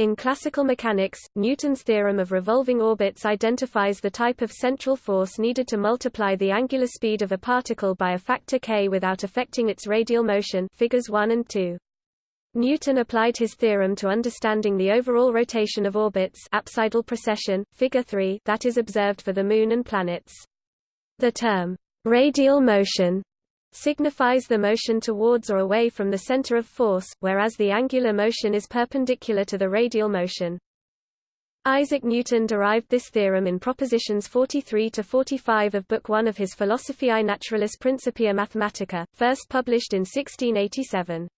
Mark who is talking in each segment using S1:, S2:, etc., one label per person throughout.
S1: In classical mechanics, Newton's theorem of revolving orbits identifies the type of central force needed to multiply the angular speed of a particle by a factor k without affecting its radial motion figures 1 and 2. Newton applied his theorem to understanding the overall rotation of orbits apsidal precession, figure 3 that is observed for the Moon and planets. The term, radial motion, signifies the motion towards or away from the center of force, whereas the angular motion is perpendicular to the radial motion. Isaac Newton derived this theorem in propositions 43 to 45 of Book 1 of his Philosophiae Naturalis Principia Mathematica, first published in 1687.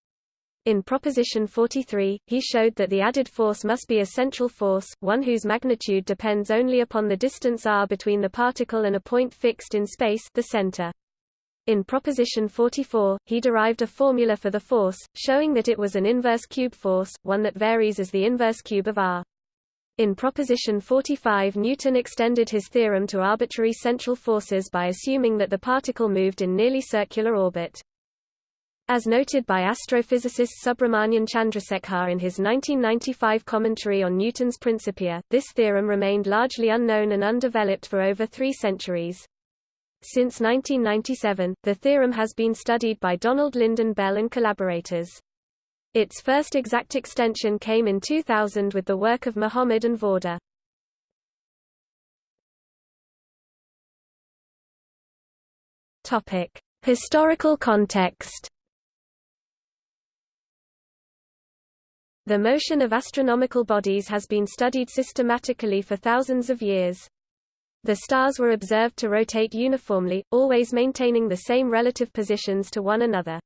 S1: In proposition 43, he showed that the added force must be a central force, one whose magnitude depends only upon the distance r between the particle and a point fixed in space the center. In proposition 44, he derived a formula for the force, showing that it was an inverse cube force, one that varies as the inverse cube of r. In proposition 45 Newton extended his theorem to arbitrary central forces by assuming that the particle moved in nearly circular orbit. As noted by astrophysicist Subrahmanyan Chandrasekhar in his 1995 commentary on Newton's Principia, this theorem remained largely unknown and undeveloped for over three centuries. Since 1997, the theorem has been studied by Donald Lynden Bell and collaborators. Its first exact extension came in 2000 with the work of Muhammad and Vawda. Topic: Historical context The motion of astronomical bodies has been studied systematically for thousands of years. The stars were observed to rotate uniformly, always maintaining the same relative positions to one another.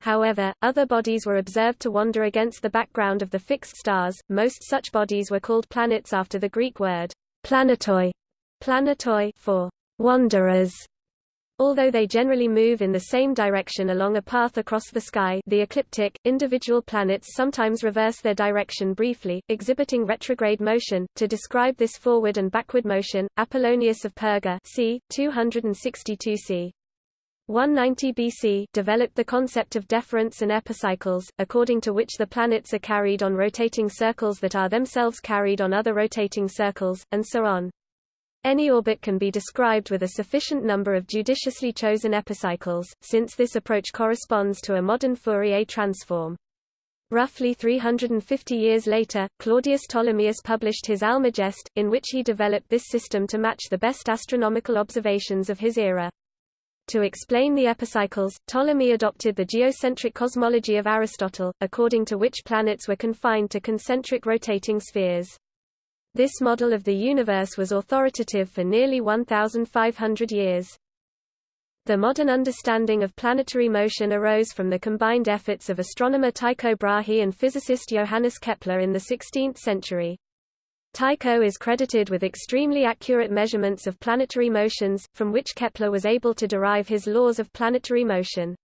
S1: However, other bodies were observed to wander against the background of the fixed stars. Most such bodies were called planets after the Greek word planetoi, planetoi for wanderers, Although they generally move in the same direction along a path across the sky the ecliptic, individual planets sometimes reverse their direction briefly, exhibiting retrograde motion. To describe this forward and backward motion, Apollonius of Perga c. 262 c. 190 BC developed the concept of deferents and epicycles, according to which the planets are carried on rotating circles that are themselves carried on other rotating circles, and so on. Any orbit can be described with a sufficient number of judiciously chosen epicycles, since this approach corresponds to a modern Fourier transform. Roughly 350 years later, Claudius Ptolemaeus published his Almagest, in which he developed this system to match the best astronomical observations of his era. To explain the epicycles, Ptolemy adopted the geocentric cosmology of Aristotle, according to which planets were confined to concentric rotating spheres. This model of the universe was authoritative for nearly 1,500 years. The modern understanding of planetary motion arose from the combined efforts of astronomer Tycho Brahe and physicist Johannes Kepler in the 16th century. Tycho is credited with extremely accurate measurements of planetary motions, from which Kepler was able to derive his laws of planetary motion.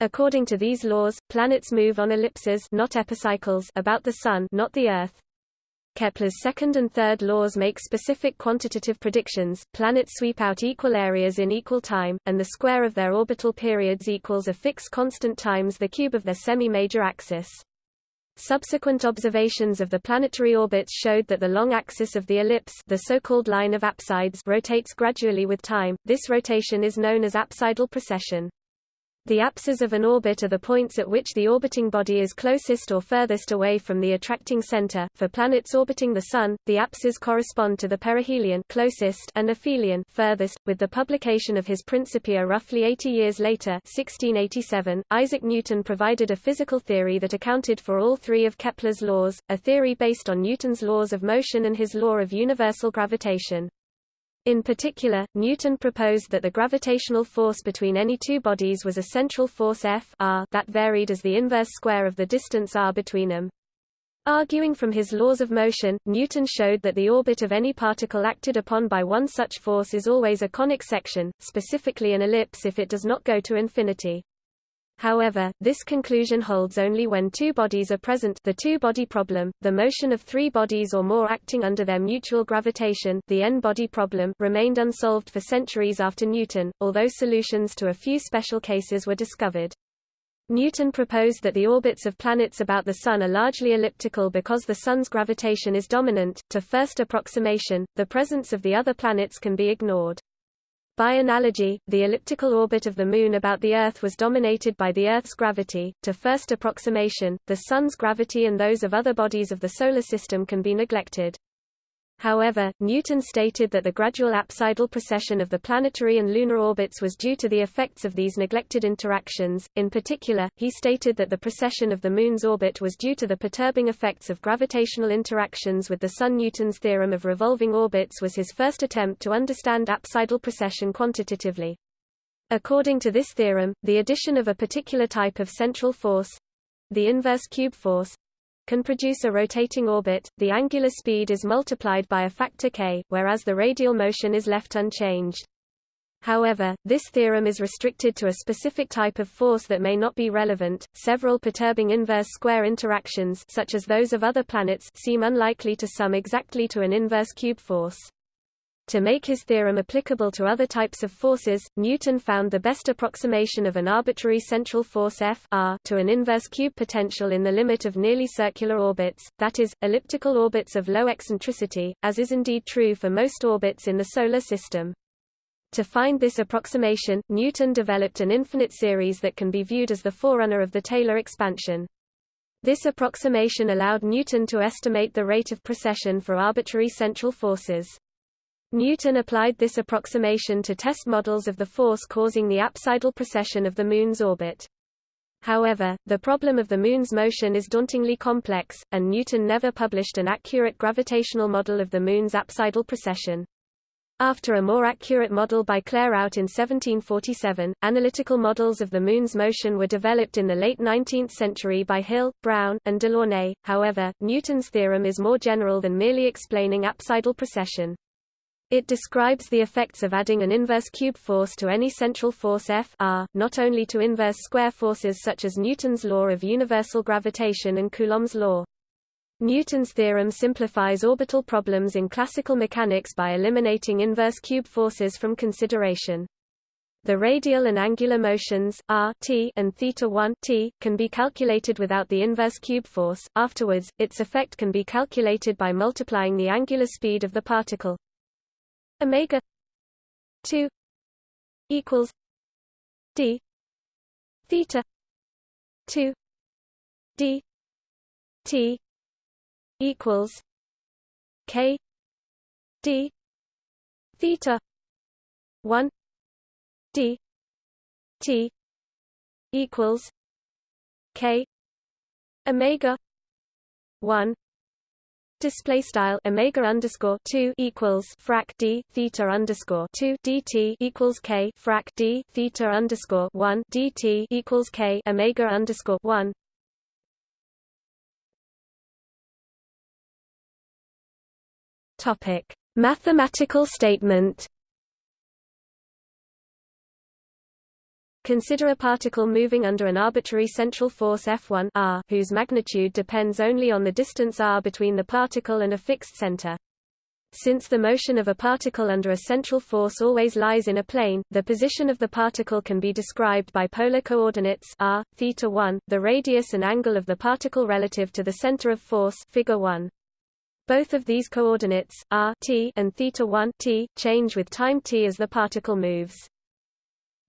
S1: According to these laws, planets move on ellipses not epicycles about the Sun not the Earth. Kepler's second and third laws make specific quantitative predictions. Planets sweep out equal areas in equal time, and the square of their orbital periods equals a fixed constant times the cube of their semi-major axis. Subsequent observations of the planetary orbits showed that the long axis of the ellipse the so-called line of apsides rotates gradually with time. This rotation is known as apsidal precession. The apses of an orbit are the points at which the orbiting body is closest or furthest away from the attracting center. For planets orbiting the Sun, the apses correspond to the perihelion closest and aphelion furthest. With the publication of his Principia roughly 80 years later, 1687, Isaac Newton provided a physical theory that accounted for all three of Kepler's laws, a theory based on Newton's laws of motion and his law of universal gravitation. In particular, Newton proposed that the gravitational force between any two bodies was a central force F r that varied as the inverse square of the distance r between them. Arguing from his laws of motion, Newton showed that the orbit of any particle acted upon by one such force is always a conic section, specifically an ellipse if it does not go to infinity. However, this conclusion holds only when two bodies are present the two-body problem, the motion of three bodies or more acting under their mutual gravitation the n-body problem remained unsolved for centuries after Newton, although solutions to a few special cases were discovered. Newton proposed that the orbits of planets about the Sun are largely elliptical because the Sun's gravitation is dominant. To first approximation, the presence of the other planets can be ignored. By analogy, the elliptical orbit of the Moon about the Earth was dominated by the Earth's gravity. To first approximation, the Sun's gravity and those of other bodies of the Solar System can be neglected. However, Newton stated that the gradual apsidal precession of the planetary and lunar orbits was due to the effects of these neglected interactions. In particular, he stated that the precession of the Moon's orbit was due to the perturbing effects of gravitational interactions with the Sun. Newton's theorem of revolving orbits was his first attempt to understand apsidal precession quantitatively. According to this theorem, the addition of a particular type of central force the inverse cube force can produce a rotating orbit, the angular speed is multiplied by a factor k, whereas the radial motion is left unchanged. However, this theorem is restricted to a specific type of force that may not be relevant. Several perturbing inverse square interactions such as those of other planets seem unlikely to sum exactly to an inverse cube force. To make his theorem applicable to other types of forces, Newton found the best approximation of an arbitrary central force F r to an inverse cube potential in the limit of nearly circular orbits, that is, elliptical orbits of low eccentricity, as is indeed true for most orbits in the Solar System. To find this approximation, Newton developed an infinite series that can be viewed as the forerunner of the Taylor expansion. This approximation allowed Newton to estimate the rate of precession for arbitrary central forces. Newton applied this approximation to test models of the force causing the apsidal precession of the Moon's orbit. However, the problem of the Moon's motion is dauntingly complex, and Newton never published an accurate gravitational model of the Moon's apsidal precession. After a more accurate model by Clairaut in 1747, analytical models of the Moon's motion were developed in the late 19th century by Hill, Brown, and Delaunay. However, Newton's theorem is more general than merely explaining apsidal precession. It describes the effects of adding an inverse cube force to any central force F r, not only to inverse square forces such as Newton's law of universal gravitation and Coulomb's law. Newton's theorem simplifies orbital problems in classical mechanics by eliminating inverse cube forces from consideration. The radial and angular motions r t and theta 1 t can be calculated without the inverse cube force. Afterwards, its effect can be calculated by multiplying the angular speed of the particle omega 2 equals d theta 2 d t equals k d theta 1 d t equals k omega 1 Display style omega underscore two equals frac d theta underscore two dt equals k frac d theta underscore one dt equals k omega underscore one. Topic: Mathematical statement. Consider a particle moving under an arbitrary central force F1 r, whose magnitude depends only on the distance r between the particle and a fixed center. Since the motion of a particle under a central force always lies in a plane, the position of the particle can be described by polar coordinates r, theta 1, the radius and angle of the particle relative to the center of force figure 1. Both of these coordinates, r t and theta 1 t, change with time t as the particle moves.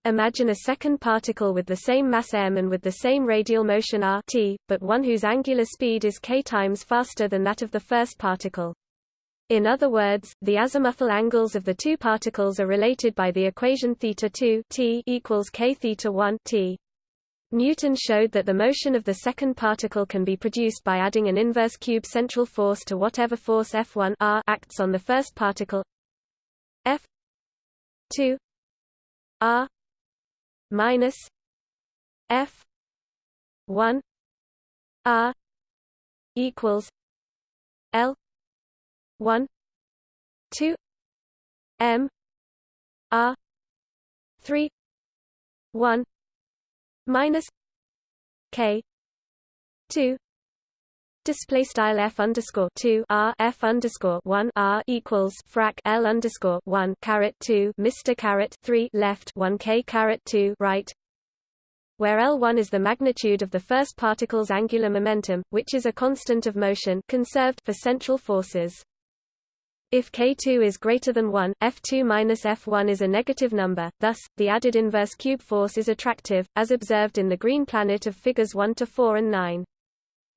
S1: Imagine a second particle with the same mass m and with the same radial motion r t, but one whose angular speed is k times faster than that of the first particle. In other words, the azimuthal angles of the two particles are related by the equation theta 2 t equals k theta 1 t. Newton showed that the motion of the second particle can be produced by adding an inverse cube central force to whatever force F1 r acts on the first particle F2 r minus F one R equals L one two M R three one minus K two Display style f underscore two r f underscore one r equals frac l underscore one caret two Mr caret three left one k caret two right. where L1 is the magnitude of the first particle's angular momentum, which is a constant of motion conserved for central forces. If K2 is greater than 1, F2 minus F1 is a negative number, thus, the added inverse cube force is attractive, as observed in the green planet of figures 1 to 4 and 9.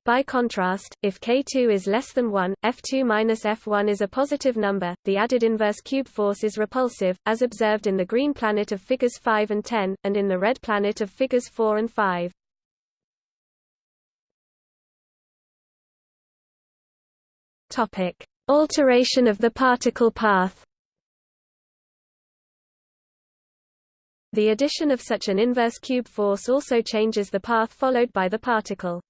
S1: By contrast, if K2 is less than 1, F2 minus F1 is a positive number, the added inverse cube force is repulsive, as observed in the green planet of figures 5 and 10, and in the red planet of figures 4 and 5. Topic: Alteration of the particle path. The addition of such an inverse cube force also changes the path followed by the particle.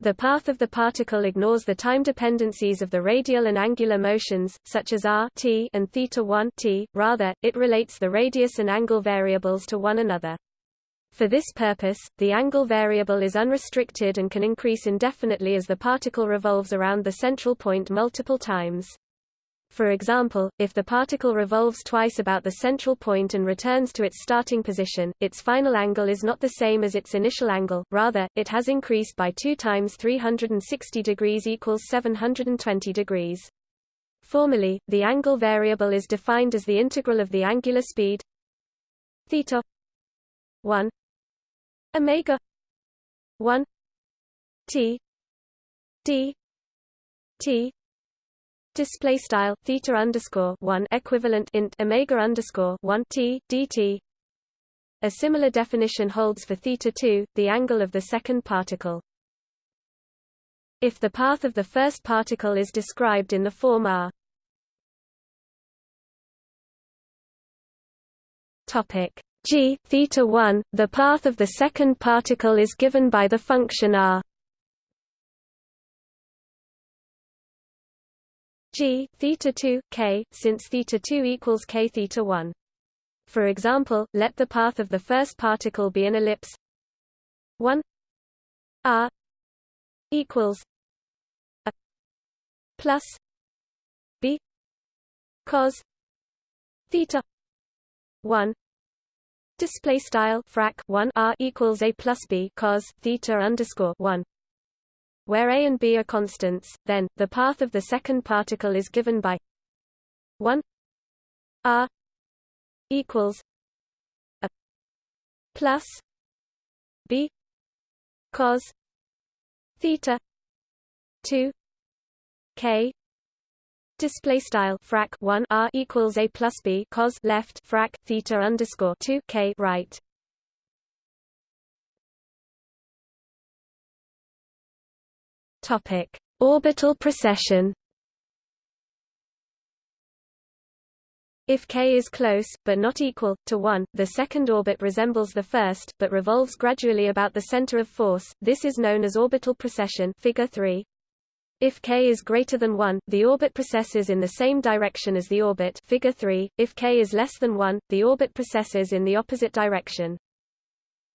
S1: The path of the particle ignores the time dependencies of the radial and angular motions, such as r t and theta 1 t, rather, it relates the radius and angle variables to one another. For this purpose, the angle variable is unrestricted and can increase indefinitely as the particle revolves around the central point multiple times. For example, if the particle revolves twice about the central point and returns to its starting position, its final angle is not the same as its initial angle, rather, it has increased by 2 times 360 degrees equals 720 degrees. Formally, the angle variable is defined as the integral of the angular speed theta 1 omega 1 t d t display style theta underscore one equivalent int omega underscore one t dt. A similar definition holds for theta two, the angle of the second particle. If the path of the first particle is described in the form r topic g theta 1 the path of the second particle is given by the function r g theta 2 k since theta 2 equals k theta 1 for example let the path of the first particle be an ellipse. 1 r equals a plus b cos theta 1 display style frac 1 r equals a plus b cos theta underscore 1 where a and b are constants, then, the path of the second particle is given by 1 r equals a plus b cos theta 2 k display style frac 1 r equals a plus b cos left frac theta underscore 2 k right Topic: Orbital precession. If k is close, but not equal, to 1, the second orbit resembles the first, but revolves gradually about the center of force, this is known as orbital precession figure 3. If k is greater than 1, the orbit precesses in the same direction as the orbit figure 3. If k is less than 1, the orbit precesses in the opposite direction.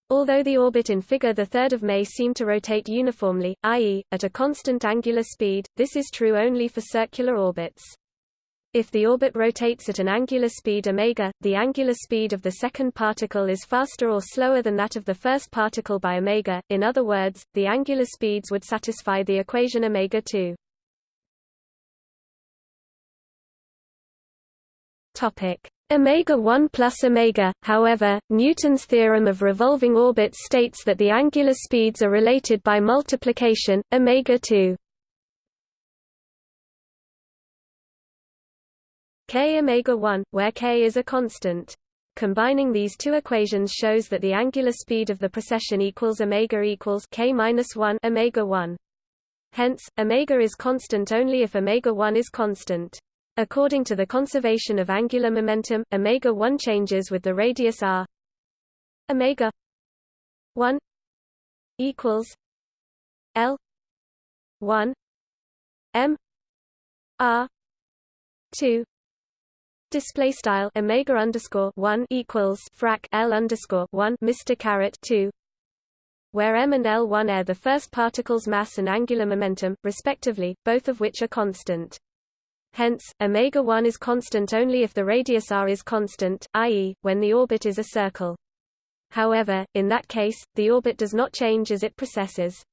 S1: Although the orbit in Figure 3 may seem to rotate uniformly, i.e., at a constant angular speed, this is true only for circular orbits. If the orbit rotates at an angular speed omega, the angular speed of the second particle is faster or slower than that of the first particle by omega, in other words, the angular speeds would satisfy the equation omega 2. Topic: Omega 1 plus omega. However, Newton's theorem of revolving orbits states that the angular speeds are related by multiplication, omega 2. k omega 1, where k is a constant. Combining these two equations shows that the angular speed of the precession equals omega equals k minus 1 omega 1. Hence, omega is constant only if omega 1 is constant. According to the conservation of angular momentum, omega 1 changes with the radius r. Omega 1 equals L 1 M R 2 display style omega underscore 1 equals frac L underscore 1 Mr caret 2 where m and L1 are the first particle's mass and angular momentum, respectively, both of which are constant. Hence, omega 1 is constant only if the radius r is constant, i.e., when the orbit is a circle. however, in that case, the orbit does not change as it precesses.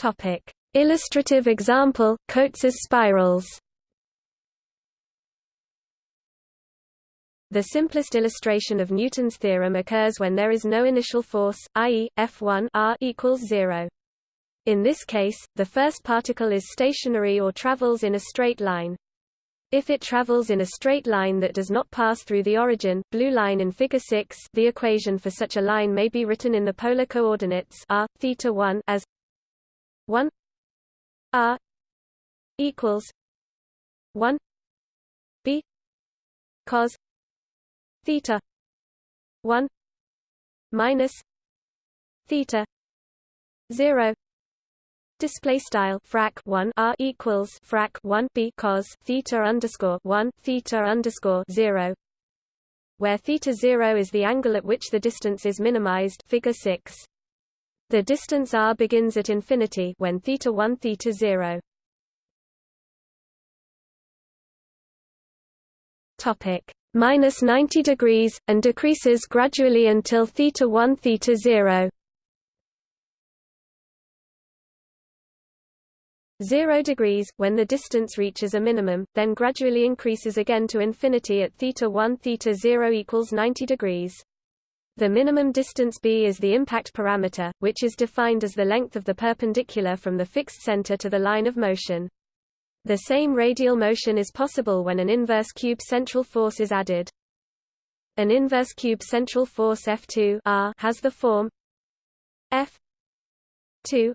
S1: Topic: Illustrative example: Cotes's spirals. The simplest illustration of Newton's theorem occurs when there is no initial force, i.e., F1 r equals 0. In this case, the first particle is stationary or travels in a straight line. If it travels in a straight line that does not pass through the origin blue line in figure 6, the equation for such a line may be written in the polar coordinates r theta 1 as 1 r equals 1 b cos theta 1 minus theta 0 display style frac 1 r equals frac 1 b cos theta underscore 1 theta underscore 0 where theta 0 is the angle at which the distance is minimized figure 6 the distance r begins at infinity when theta 1 theta 0. Topic minus 90 degrees and decreases gradually until theta 1 theta 0. 0 degrees, when the distance reaches a minimum, then gradually increases again to infinity at theta 1 theta 0 equals 90 degrees. The minimum distance b is the impact parameter, which is defined as the length of the perpendicular from the fixed center to the line of motion. The same radial motion is possible when an inverse cube central force is added. An inverse cube central force F2 R has the form F 2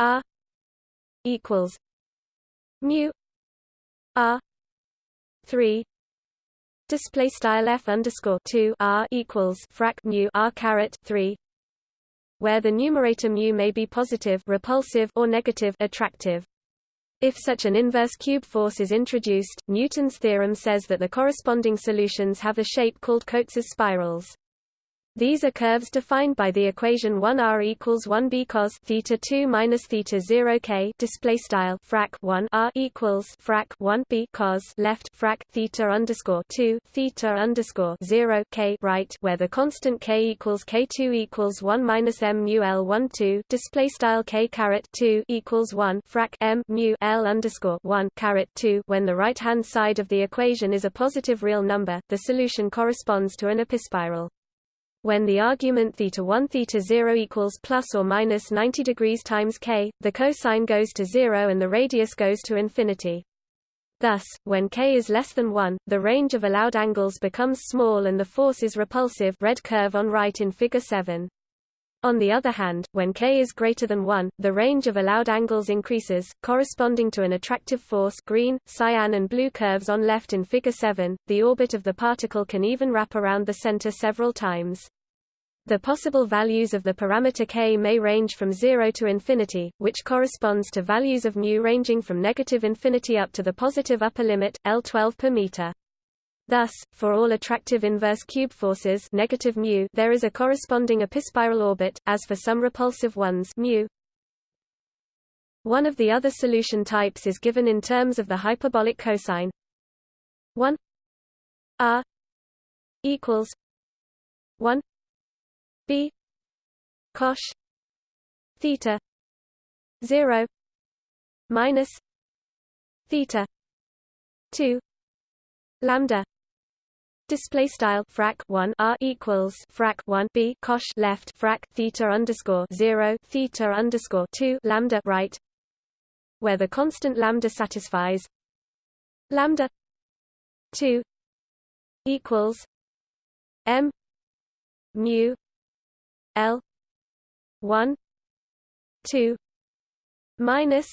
S1: R equals mu R 3 display style f underscore 2 r equals frac mu r caret 3 where the numerator mu may be positive repulsive or negative attractive if such an inverse cube force is introduced, Newton's theorem says that the corresponding solutions have a shape called Cotes's spirals. These are curves defined by the equation 1r equals 1b cos theta 2 minus theta 0 k display style frac 1 r equals frac 1 b cos left frac theta underscore 2 theta underscore 0 k right where the constant k equals k2 equals 1 minus m mu l 1 2 display style k caret 2 equals 1 frac m mu l underscore 1 caret 2 when the right hand side of the equation is a positive real number, the solution corresponds to an epispiral. When the argument theta 1 theta 0 equals plus or minus 90 degrees times k, the cosine goes to 0 and the radius goes to infinity. Thus, when k is less than 1, the range of allowed angles becomes small and the force is repulsive red curve on right in figure 7. On the other hand, when k is greater than 1, the range of allowed angles increases, corresponding to an attractive force green, cyan and blue curves on left in figure 7. The orbit of the particle can even wrap around the center several times. The possible values of the parameter k may range from 0 to infinity, which corresponds to values of mu ranging from negative infinity up to the positive upper limit, L12 per meter. Thus, for all attractive inverse cube forces negative mu, there is a corresponding epispiral orbit, as for some repulsive ones mu. One of the other solution types is given in terms of the hyperbolic cosine 1 r equals 1 b cosh theta 0 minus theta 2 lambda display style frac 1 r equals frac 1 b cosh left frac theta underscore 0 theta underscore 2 lambda right where the constant lambda satisfies lambda 2 equals m mu l 1 2 minus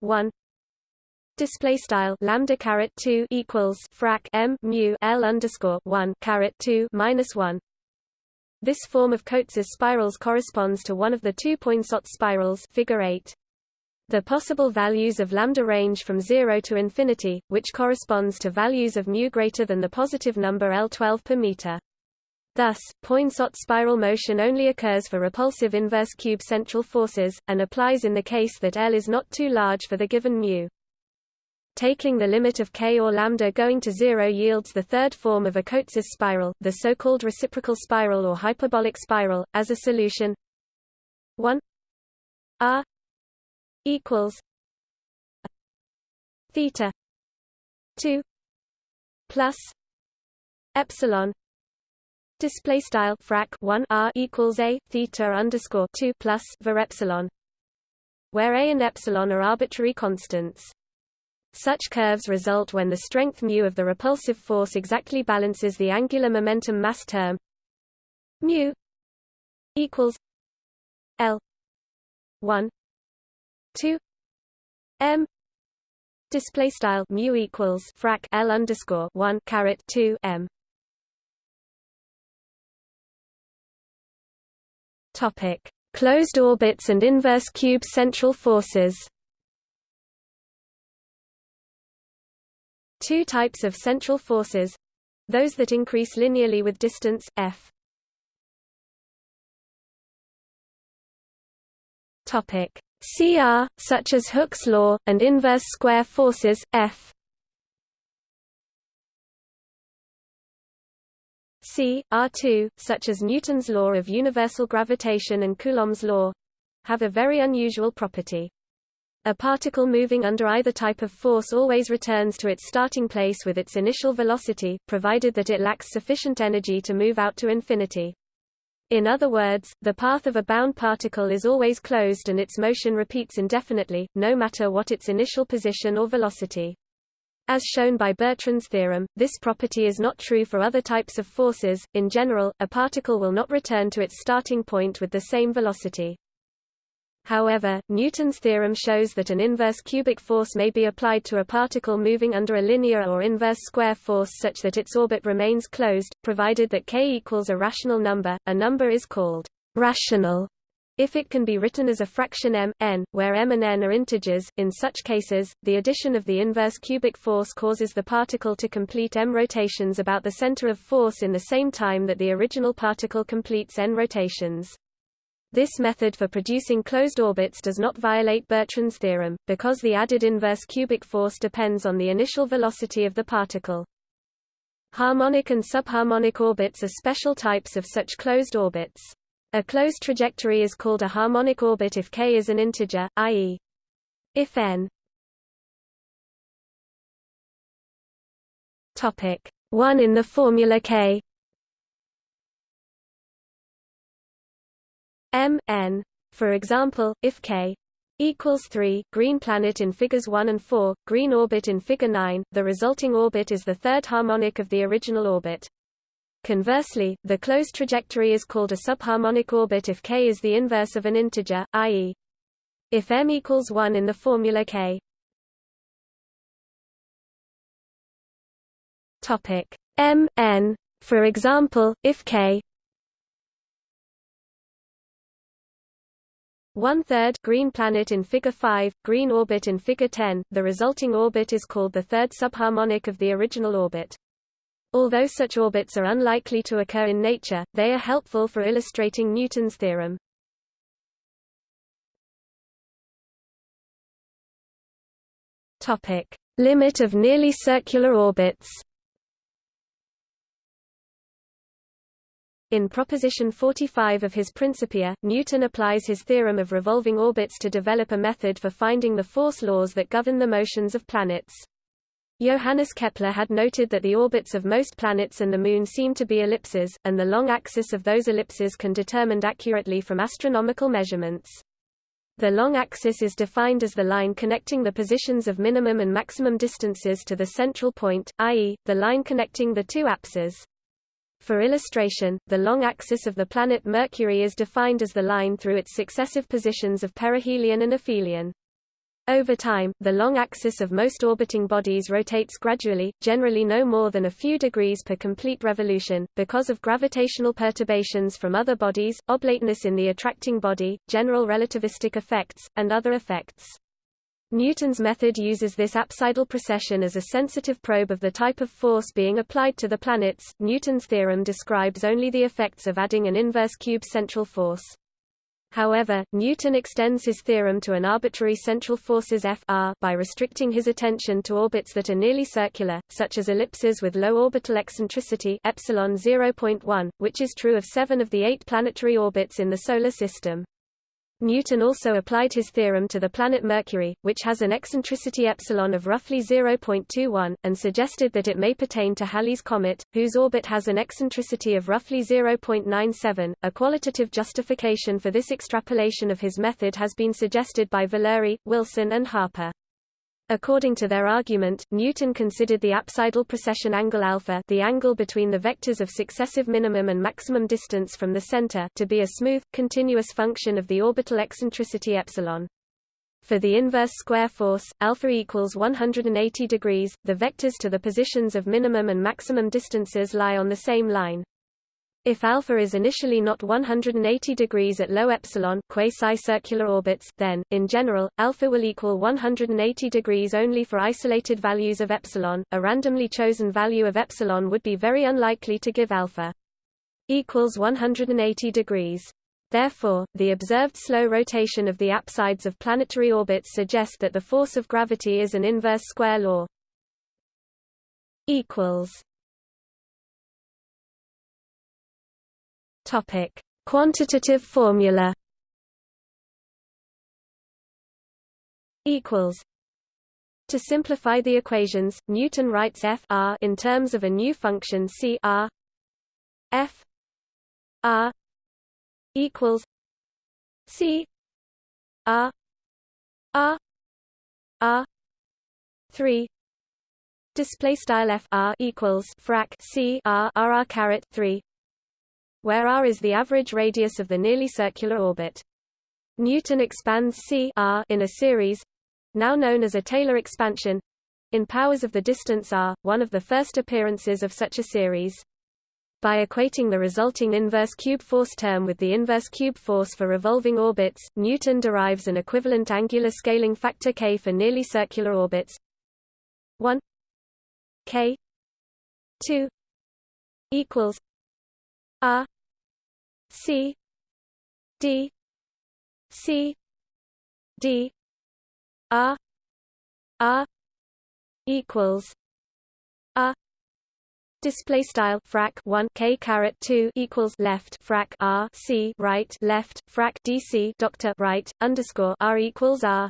S1: 1 display style lambda caret 2 equals frac m mu l underscore 1 caret 2 minus 1 this form of Cotes's spirals corresponds to one of the two Poinsot spirals figure 8 the possible values of lambda range from 0 to infinity which corresponds to values of mu greater than the positive number L12 per meter. Thus, Poinsot spiral motion only occurs for repulsive inverse cube central forces, and applies in the case that L is not too large for the given mu. Taking the limit of k or lambda going to zero yields the third form of a Cotes' spiral, the so-called reciprocal spiral or hyperbolic spiral, as a solution. 1 r equals. Theta. 2 plus. Epsilon. Display style frac 1 r equals a theta underscore 2 plus var epsilon where a and epsilon are arbitrary constants such curves result when the strength mu of the repulsive force exactly balances the angular momentum mass term mu equals L 1 2 m display style mu equals frac L underscore 1 caret 2 m. Topic closed orbits and inverse cube central forces Two types of central forces those that increase linearly with distance, f. Topic. CR, such as Hooke's law, and inverse square forces, F. C, R2, such as Newton's law of universal gravitation and Coulomb's law have a very unusual property. A particle moving under either type of force always returns to its starting place with its initial velocity, provided that it lacks sufficient energy to move out to infinity. In other words, the path of a bound particle is always closed and its motion repeats indefinitely, no matter what its initial position or velocity. As shown by Bertrand's theorem, this property is not true for other types of forces. In general, a particle will not return to its starting point with the same velocity. However, Newton's theorem shows that an inverse cubic force may be applied to a particle moving under a linear or inverse square force such that its orbit remains closed, provided that k equals a rational number. A number is called rational if it can be written as a fraction m, n, where m and n are integers. In such cases, the addition of the inverse cubic force causes the particle to complete m rotations about the center of force in the same time that the original particle completes n rotations. This method for producing closed orbits does not violate Bertrand's theorem, because the added inverse cubic force depends on the initial velocity of the particle. Harmonic and subharmonic orbits are special types of such closed orbits. A closed trajectory is called a harmonic orbit if k is an integer, i.e. if n topic 1 in the formula k m n. For example, if k equals 3 green planet in figures 1 and 4, green orbit in figure 9, the resulting orbit is the third harmonic of the original orbit. Conversely, the closed trajectory is called a subharmonic orbit if k is the inverse of an integer, i.e. if m equals 1 in the formula k. Topic m n. For example, if k One-third green planet in Figure 5, green orbit in Figure 10, the resulting orbit is called the third subharmonic of the original orbit. Although such orbits are unlikely to occur in nature, they are helpful for illustrating Newton's theorem. Topic: Limit of nearly circular orbits. In proposition 45 of his Principia, Newton applies his theorem of revolving orbits to develop a method for finding the force laws that govern the motions of planets. Johannes Kepler had noted that the orbits of most planets and the Moon seem to be ellipses, and the long axis of those ellipses can be determined accurately from astronomical measurements. The long axis is defined as the line connecting the positions of minimum and maximum distances to the central point, i.e., the line connecting the two apses. For illustration, the long axis of the planet Mercury is defined as the line through its successive positions of perihelion and aphelion. Over time, the long axis of most orbiting bodies rotates gradually, generally no more than a few degrees per complete revolution, because of gravitational perturbations from other bodies, oblateness in the attracting body, general relativistic effects, and other effects. Newton's method uses this apsidal precession as a sensitive probe of the type of force being applied to the planets. Newton's theorem describes only the effects of adding an inverse cube central force. However, Newton extends his theorem to an arbitrary central forces F r by restricting his attention to orbits that are nearly circular, such as ellipses with low orbital eccentricity epsilon 0.1, which is true of seven of the eight planetary orbits in the Solar System. Newton also applied his theorem to the planet Mercury, which has an eccentricity epsilon of roughly 0.21, and suggested that it may pertain to Halley's comet, whose orbit has an eccentricity of roughly 0.97. A qualitative justification for this extrapolation of his method has been suggested by Valluri, Wilson and Harper. According to their argument, Newton considered the apsidal precession angle alpha the angle between the vectors of successive minimum and maximum distance from the center to be a smooth, continuous function of the orbital eccentricity epsilon. For the inverse square force, alpha equals 180 degrees, the vectors to the positions of minimum and maximum distances lie on the same line. If alpha is initially not 180 degrees at low epsilon quasi-circular orbits, then, in general, alpha will equal 180 degrees only for isolated values of epsilon. A randomly chosen value of epsilon would be very unlikely to give alpha equals 180 degrees. Therefore, the observed slow rotation of the apsides of planetary orbits suggest that the force of gravity is an inverse square law. equals Topic: Quantitative formula. Equals. To simplify the equations, Newton writes f r in terms of a new function c r f r equals c r r r 3 display style f r equals frac c r r r caret 3 where r is the average radius of the nearly circular orbit. Newton expands c r in a series now known as a Taylor expansion in powers of the distance r, one of the first appearances of such a series. By equating the resulting inverse cube force term with the inverse cube force for revolving orbits, Newton derives an equivalent angular scaling factor k for nearly circular orbits. 1 k 2 equals r C D C D R R equals R Display style frac 1 k caret 2 equals left frac r c right left frac dc doctor right underscore r equals r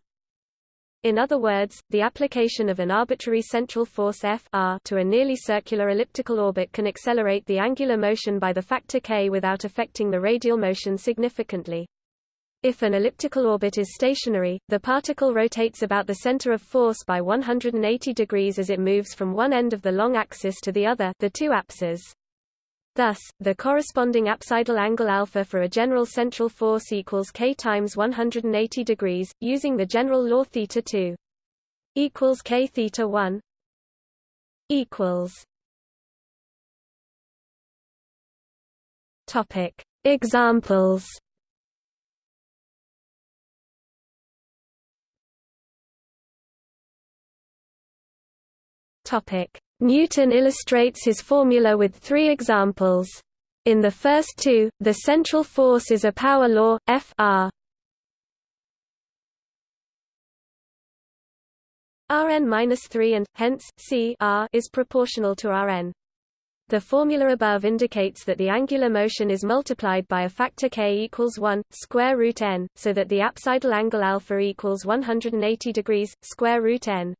S1: in other words, the application of an arbitrary central force F r to a nearly circular elliptical orbit can accelerate the angular motion by the factor k without affecting the radial motion significantly. If an elliptical orbit is stationary, the particle rotates about the center of force by 180 degrees as it moves from one end of the long axis to the other the two apses. Thus, the corresponding apsidal angle alpha for a general central force equals k times 180 degrees, using the general law theta 2 equals k theta 1 equals. Topic Examples. Topic Newton illustrates his formula with three examples. In the first two, the central force is a power law, F r Rn-3 and, hence, C r is proportional to Rn. The formula above indicates that the angular motion is multiplied by a factor k equals 1, square root n, so that the apsidal angle alpha equals 180 degrees, square root n.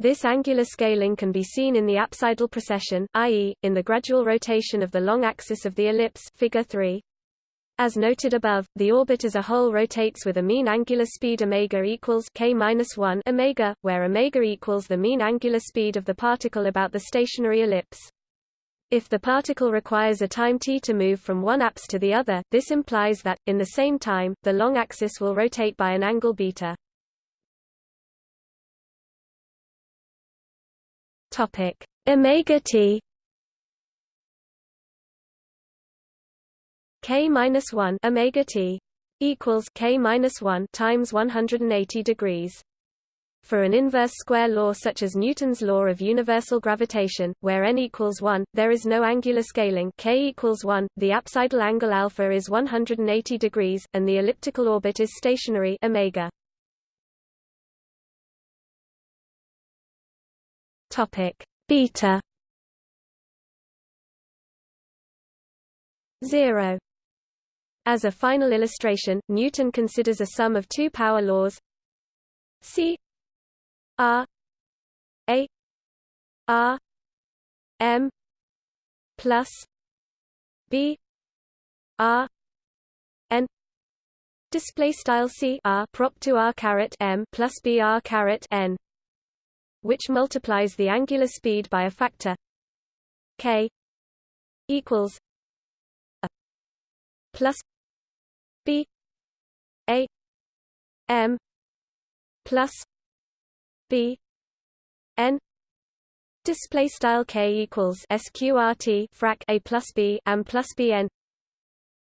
S1: This angular scaling can be seen in the apsidal precession, i.e., in the gradual rotation of the long axis of the ellipse figure 3. As noted above, the orbit as a whole rotates with a mean angular speed omega equals k-1 omega, where omega equals the mean angular speed of the particle about the stationary ellipse. If the particle requires a time t to move from one apse to the other, this implies that, in the same time, the long axis will rotate by an angle beta. Topic omega t k minus one omega t equals k minus one times 180 degrees. For an inverse square law such as Newton's law of universal gravitation, where n equals 1, there is no angular scaling k equals 1, the apsidal angle alpha is 180 degrees, and the elliptical orbit is stationary omega. Topic. Beta. 0 As a final illustration, Newton considers a sum of two power laws. C. R. A. R. M. plus B. R. N. Display style C R prop to R caret M plus B R caret N which multiplies the angular speed by a factor k equals a plus b a m plus b n display style k equals sqrt frac a plus b m plus bn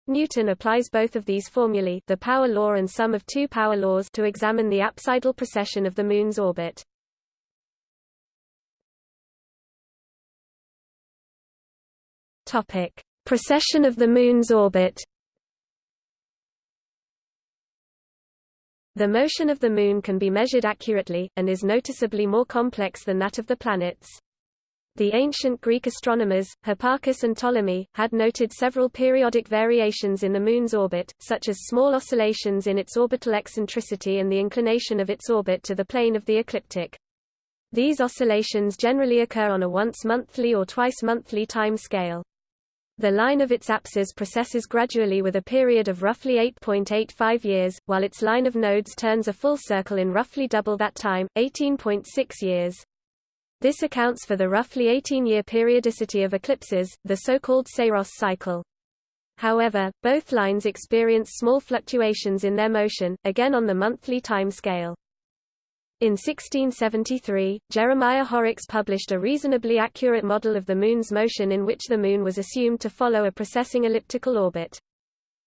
S1: Newton applies both of these formulae the power law and sum of two power laws to examine the apsidal precession of the Moon's orbit. Topic: Precession of the Moon's orbit. The motion of the Moon can be measured accurately, and is noticeably more complex than that of the planets. The ancient Greek astronomers, Hipparchus and Ptolemy, had noted several periodic variations in the Moon's orbit, such as small oscillations in its orbital eccentricity and the inclination of its orbit to the plane of the ecliptic. These oscillations generally occur on a once-monthly or twice-monthly time scale. The line of its apses precesses gradually with a period of roughly 8.85 years, while its line of nodes turns a full circle in roughly double that time, 18.6 years. This accounts for the roughly 18-year periodicity of eclipses, the so-called Saros cycle. However, both lines experience small fluctuations in their motion, again on the monthly time scale. In 1673, Jeremiah Horrocks published a reasonably accurate model of the Moon's motion in which the Moon was assumed to follow a precessing elliptical orbit.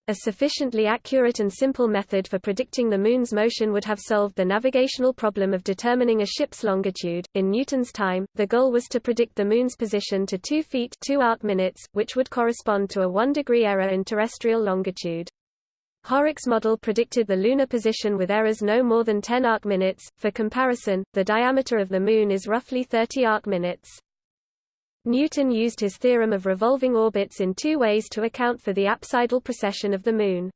S1: A sufficiently accurate and simple method for predicting the Moon's motion would have solved the navigational problem of determining a ship's longitude. In Newton's time, the goal was to predict the Moon's position to 2 feet 2 arc minutes, which would correspond to a 1 degree error in terrestrial longitude. Horrocks' model predicted the lunar position with errors no more than 10 arc minutes. For comparison, the diameter of the Moon is roughly 30 arc minutes. Newton used his theorem of revolving orbits in two ways to account for the apsidal precession of the Moon.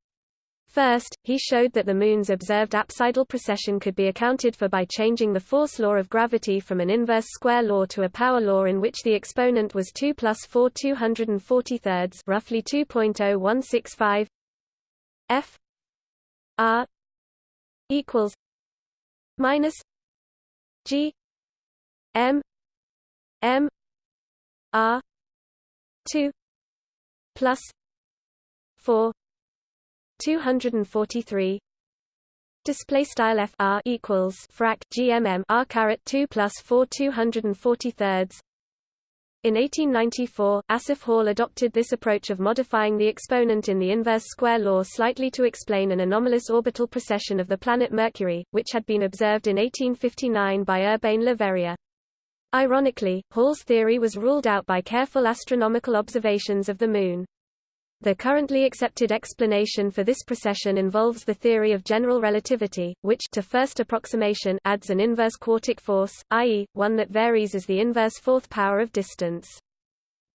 S1: First, he showed that the Moon's observed apsidal precession could be accounted for by changing the force law of gravity from an inverse square law to a power law in which the exponent was 2 plus 4 243 roughly 2.0165 F R equals minus G M M R two plus four two hundred and forty three Display style f r equals frac gmm r caret two plus four two hundred and forty thirds in 1894, Asaph Hall adopted this approach of modifying the exponent in the inverse square law slightly to explain an anomalous orbital precession of the planet Mercury, which had been observed in 1859 by Urbain Le Verrier. Ironically, Hall's theory was ruled out by careful astronomical observations of the Moon. The currently accepted explanation for this precession involves the theory of general relativity, which to first approximation adds an inverse quartic force, i.e., one that varies as the inverse fourth power of distance.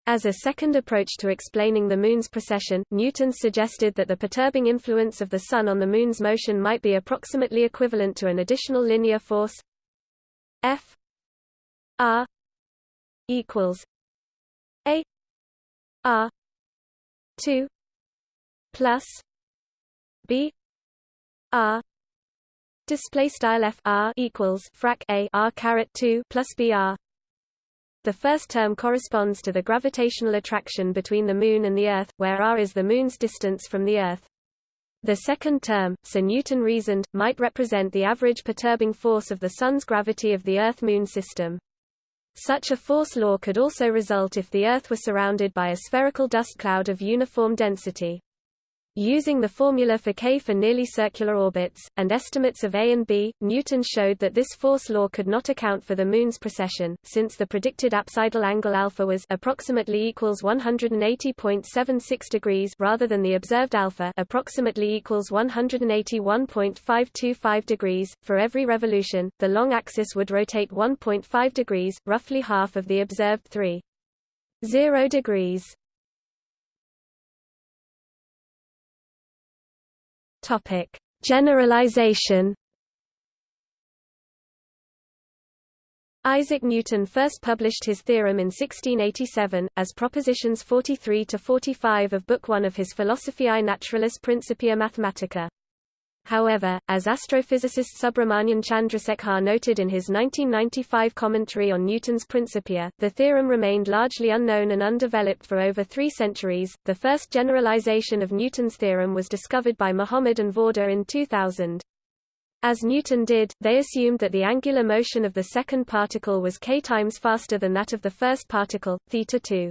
S1: As a second approach to explaining the Moon's precession, Newton suggested that the perturbing influence of the Sun on the Moon's motion might be approximately equivalent to an additional linear force F R equals A R 2 plus b r display style f r equals frac a r caret 2 plus b r the first term corresponds to the gravitational attraction between the Moon and the Earth, where r is the Moon's distance from the Earth. The second term, Sir Newton reasoned, might represent the average perturbing force of the Sun's gravity of the Earth-Moon system. Such a force law could also result if the Earth were surrounded by a spherical dust cloud of uniform density. Using the formula for k for nearly circular orbits, and estimates of A and B, Newton showed that this force law could not account for the Moon's precession, since the predicted apsidal angle alpha was approximately equals 180.76 degrees rather than the observed alpha approximately equals 181.525 degrees. For every revolution, the long axis would rotate 1.5 degrees, roughly half of the observed 3.0 degrees. Topic: Generalization. Isaac Newton first published his theorem in 1687, as propositions 43 to 45 of Book 1 of his Philosophiae Naturalis Principia Mathematica. However, as astrophysicist Subrahmanyan Chandrasekhar noted in his 1995 commentary on Newton's Principia, the theorem remained largely unknown and undeveloped for over three centuries. The first generalization of Newton's theorem was discovered by Mahomed and Vawda in 2000. As Newton did, they assumed that the angular motion of the second particle was k times faster than that of the first particle, theta 2.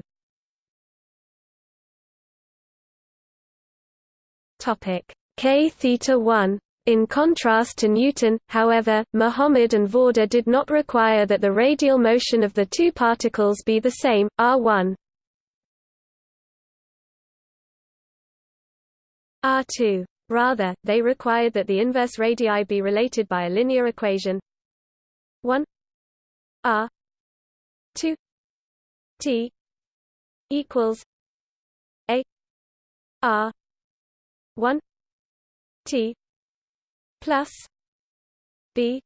S1: Topic: k theta 1. In contrast to Newton, however, Mahomed and Vawda did not require that the radial motion of the two particles be the same, r1 r2. Rather, they required that the inverse radii be related by a linear equation. 1 r 2 t equals a r 1 T plus B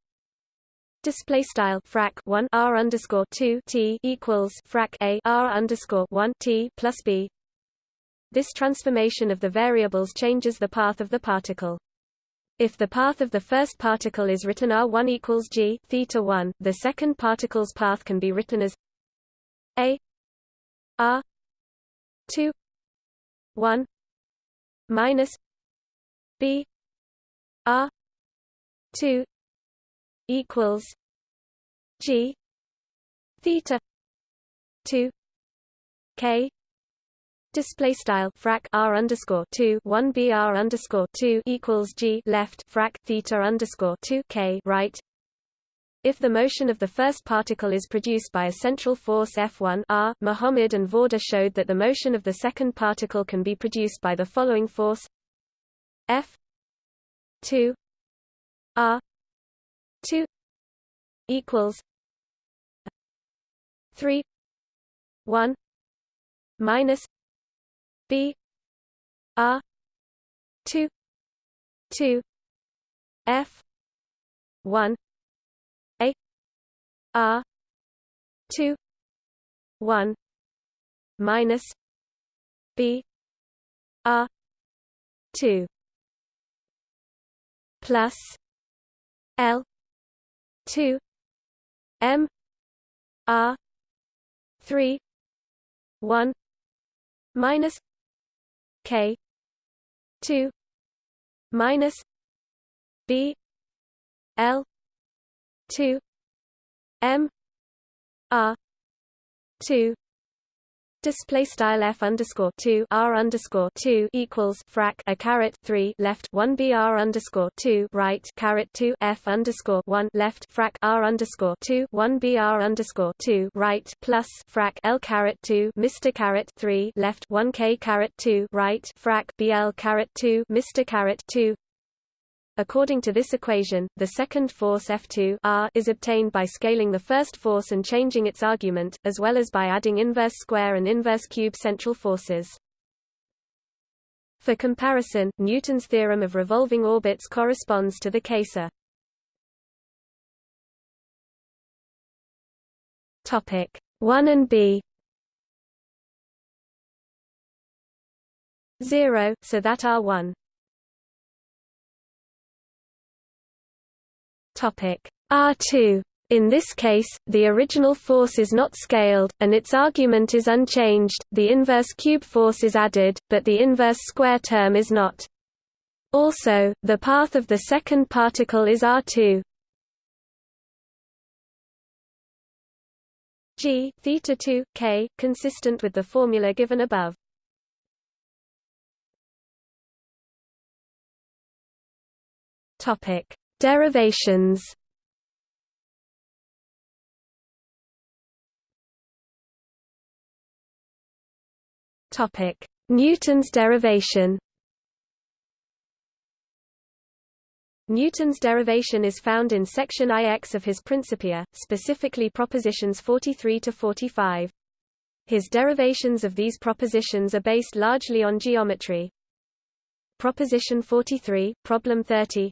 S1: display style frac 1 r underscore 2 t equals frac a r underscore 1 t plus b. This transformation of the variables changes the path of the particle. If the path of the first particle is written r1 equals g theta 1, the second particle's path can be written as a r 2 1 minus b r 2 equals g theta 2 k Display style frac r underscore two one b r underscore two equals g left frac theta underscore two k right. If the motion of the first particle is produced by a central force F1 r, Mahomed and Vawda showed that the motion of the second particle can be produced by the following force F 2 R 2 equals 3 1 minus B R 2 2 F 1 A R 2 1 minus B R 2 plus L two M R three one minus K two minus B L two M R two Display style f underscore two r underscore two equals frac a caret three left one b r underscore two right caret two f underscore one left frac r underscore two one b r underscore two right plus frac l caret two Mr caret three left one k caret two right frac bl caret two Mr caret two According to this equation, the second force F2 r is obtained by scaling the first force and changing its argument, as well as by adding inverse square and inverse cube central forces. For comparison, Newton's theorem of revolving orbits corresponds to the Kayser. Topic 1 and B 0, so that R1 R2 in this case, the original force is not scaled, and its argument is unchanged, the inverse cube force is added, but the inverse square term is not. Also, the path of the second particle is R2. G theta 2 k consistent with the formula given above. Topic: Derivations. Topic: Newton's derivation. Newton's derivation is found in section IX of his Principia, specifically propositions 43 to 45. His derivations of these propositions are based largely on geometry. Proposition 43, problem 30.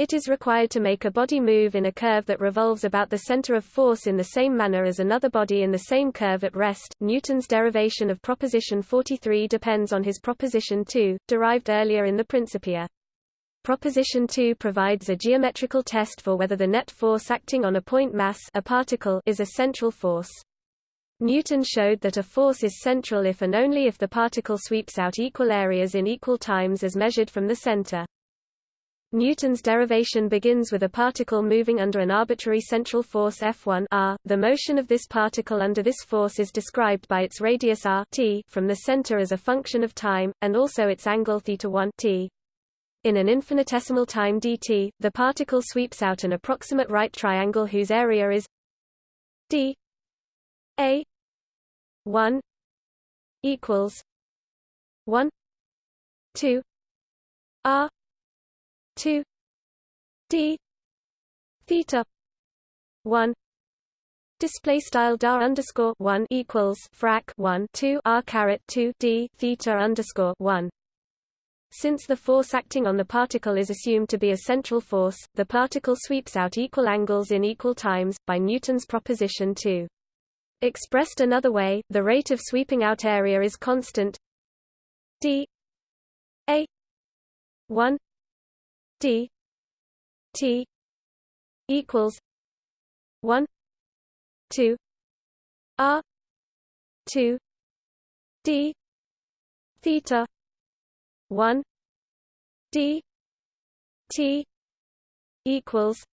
S1: It is required to make a body move in a curve that revolves about the center of force in the same manner as another body in the same curve at rest. Newton's derivation of proposition 43 depends on his proposition 2, derived earlier in the Principia. Proposition 2 provides a geometrical test for whether the net force acting on a point mass a particle is a central force. Newton showed that a force is central if and only if the particle sweeps out equal areas in equal times as measured from the center. Newton's derivation begins with a particle moving under an arbitrary central force F1 r. The motion of this particle under this force is described by its radius r t from the center as a function of time, and also its angle theta 1 t. In an infinitesimal time dt, the particle sweeps out an approximate right triangle whose area is d a 1 equals 1 2 r 2 d theta 1 Display style dar underscore one equals frac one two r caret two d theta underscore one since the force acting on the particle is assumed to be a central force, the particle sweeps out equal angles in equal times, by Newton's proposition 2. Expressed another way, the rate of sweeping out area is constant d a 1 d t equals 1 2 r 2 d theta 1 d t equals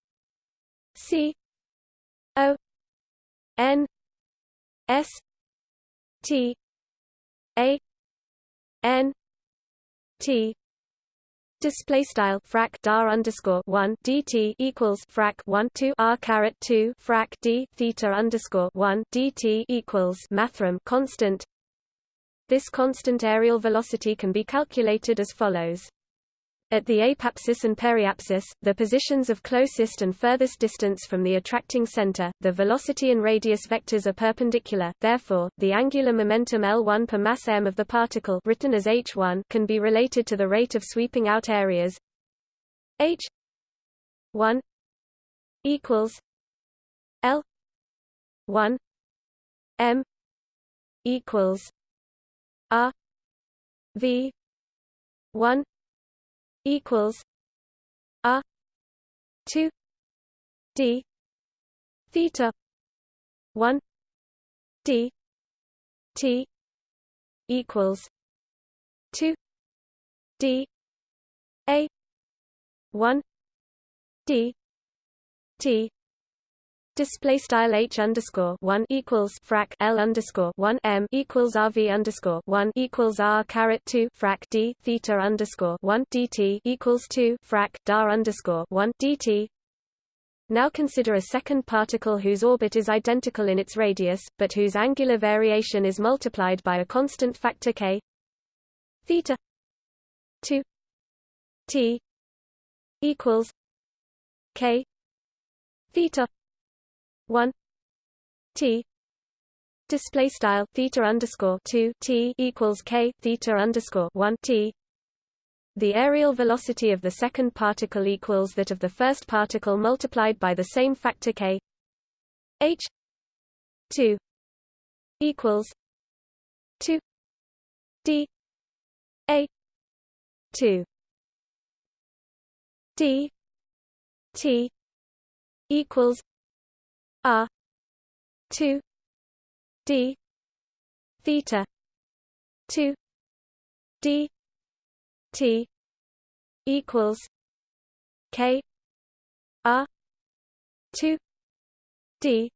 S1: c o n s t a n t Display style frac dar underscore one dt equals frac one two r caret two frac d theta underscore one dt equals mathrm constant this constant areal velocity can be calculated as follows. At the apoapsis and periapsis, the positions of closest and furthest distance from the attracting center, the velocity and radius vectors are perpendicular, therefore, the angular momentum L1 per mass m of the particle written as h1 can be related to the rate of sweeping out areas. H1 equals L1 m equals R V one equals R two D theta one D T equals two D A one D T Display style h underscore one equals frac l underscore one m equals rv underscore one equals r caret two frac d theta underscore one dt equals two frac dar underscore one dt. Now consider a second particle whose orbit is identical in its radius, but whose angular variation is multiplied by a constant factor k theta two t equals k theta 1 t display style theta underscore 2 t equals k theta underscore 1 t. The areal velocity of the second particle equals that of the first particle multiplied by the same factor k. H 2 equals 2 d a 2 d t equals R two D theta two D T equals K R two D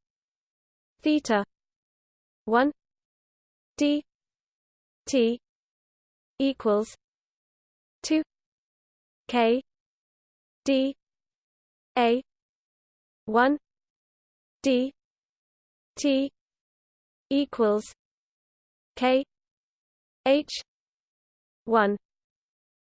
S1: theta one D T equals two K d a 1 d t equals k h 1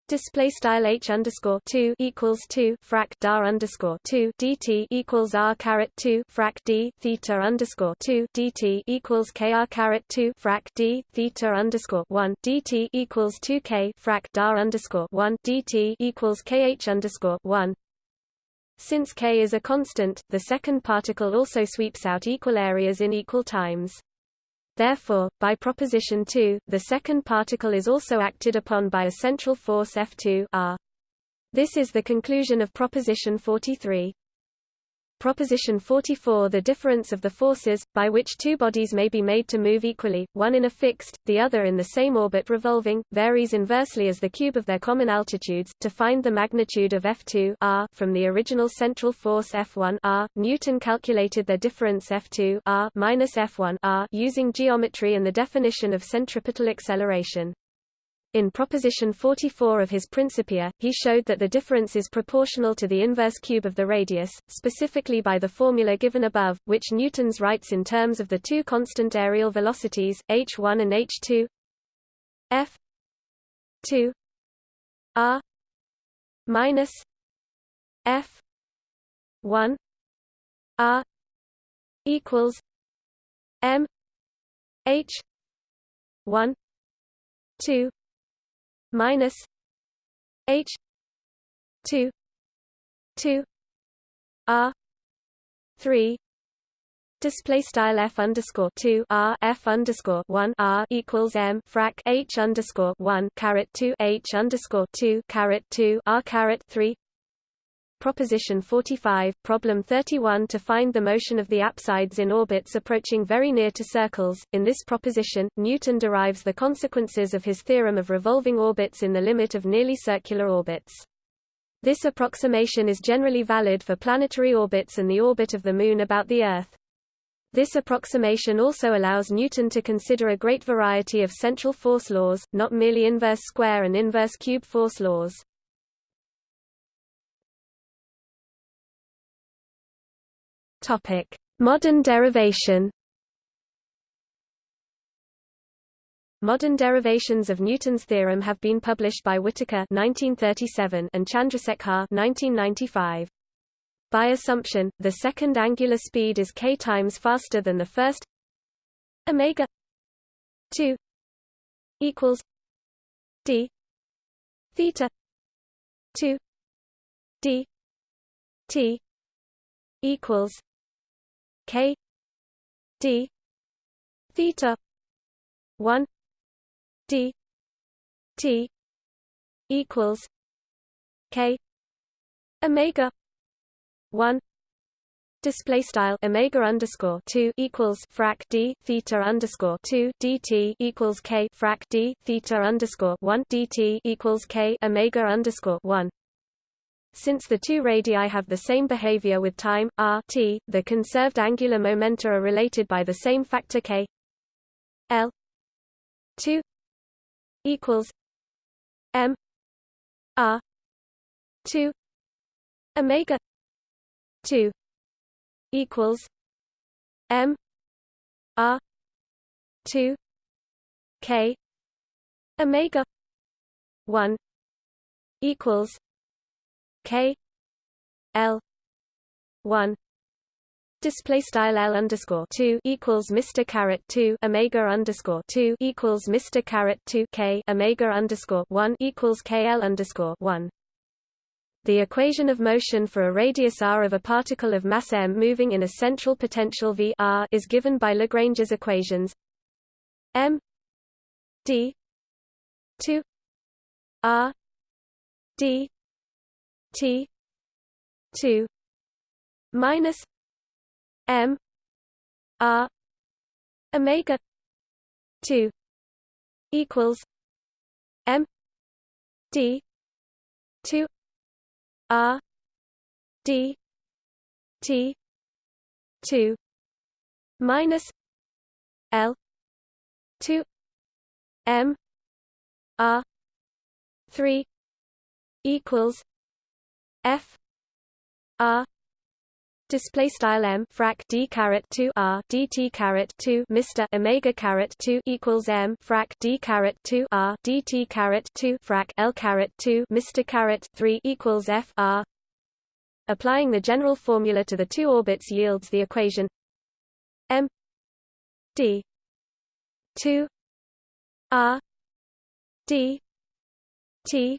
S1: Display style h underscore two equals two frac dar underscore two dt equals r caret two frac d theta underscore two dt equals k r caret two frac d theta underscore one dt equals two k frac dar underscore one dt equals kh underscore one. Since k is a constant, the second particle also sweeps out equal areas in equal times. Therefore, by proposition 2, the second particle is also acted upon by a central force F2 r. This is the conclusion of proposition 43. Proposition 44 The difference of the forces, by which two bodies may be made to move equally, one in a fixed, the other in the same orbit revolving, varies inversely as the cube of their common altitudes. To find the magnitude of F2 r from the original central force F1 r, Newton calculated their difference F2 r minus F1 r using geometry and the definition of centripetal acceleration. In proposition 44 of his Principia, he showed that the difference is proportional to the inverse cube of the radius, specifically by the formula given above, which Newton's writes in terms of the two constant areal velocities, h1 and h2 f 2 r minus f 1 r equals m h 1 2 minus H two two R three Display style f underscore two r f underscore one r equals m frac h underscore one caret two h underscore two caret two r caret three Proposition 45, problem 31 to find the motion of the apsides in orbits approaching very near to circles. In this proposition, Newton derives the consequences of his theorem of revolving orbits in the limit of nearly circular orbits. This approximation is generally valid for planetary orbits and the orbit of the Moon about the Earth. This approximation also allows Newton to consider a great variety of central force laws, not merely inverse square and inverse cube force laws. Topic: Modern derivation. Modern derivations of Newton's theorem have been published by Whittaker 1937 and Chandrasekhar 1995. By assumption, the second angular speed is k times faster than the first. Omega 2 equals d theta 2 d t equals K D theta one D T equals K Omega one Display style omega underscore two equals frac d theta underscore two dt equals k frac d theta underscore one dt equals k omega underscore one since the two radii have the same behavior with time, r t, the conserved angular momenta are related by the same factor k l 2 equals m r 2 omega 2 equals m r 2 k omega 1 equals K L one display style L underscore two equals Mr caret two Omega underscore two equals Mr caret two K Omega underscore one equals KL underscore one. The equation of motion for a radius r of a particle of mass m moving in a central potential v r is given by Lagrange's equations m d 2 r d T two minus M R Omega two equals M D two R D T two minus L two M R three equals F R display style m frac d caret 2 r dt caret 2 Mr omega caret 2 equals m frac d caret 2 r dt caret 2 frac l caret 2 Mr caret 3 equals f r. Applying the general formula to the two orbits yields the equation m d 2 r d t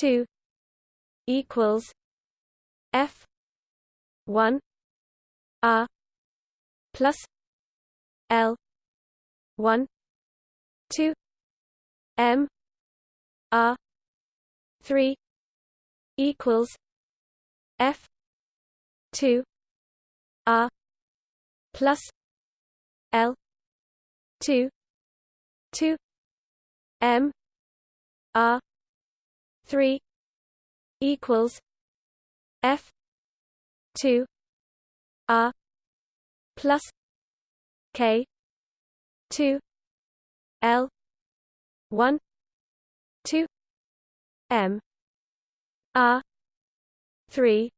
S1: 2 equals f 1 r plus l 1 2 m r 3 equals f 2 r plus l 2 2 m r 3 equals f 2 r plus k 2 l 1 2 m r 3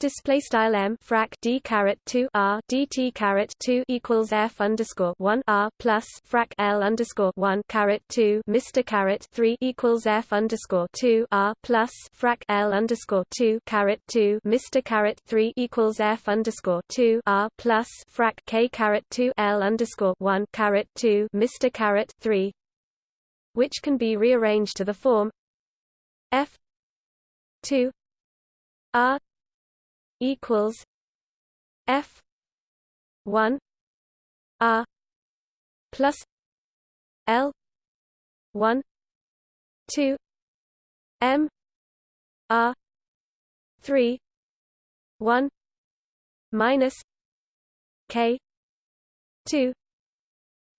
S1: Display style m frac d caret 2 r dt caret 2 equals f underscore 1 r plus frac l underscore 1 caret 2 Mr caret 3 equals f underscore 2 r plus frac l underscore 2 caret 2 Mr caret 3 equals f underscore 2 r plus frac k caret 2 l underscore 1 caret 2 Mr caret 3 which can be rearranged to the form f 2 r equals F one R plus L one two M R three one minus K two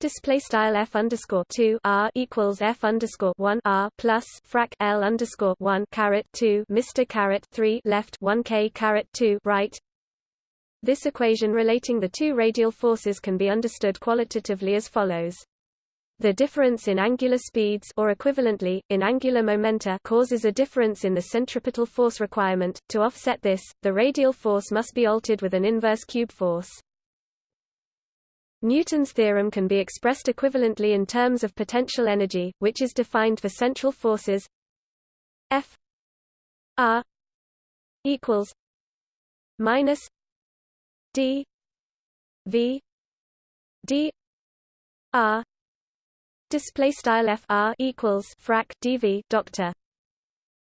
S1: Display style f underscore two r equals f underscore one r plus frac l underscore one caret two Mr caret three left one k caret two right. This equation relating the two radial forces can be understood qualitatively as follows. The difference in angular speeds or equivalently, in angular momenta causes a difference in the centripetal force requirement. To offset this, the radial force must be altered with an inverse cube force. Newton's theorem can be expressed equivalently in terms of potential energy, which is defined for central forces F R equals minus D V D R display style F R equals frac dV doctor.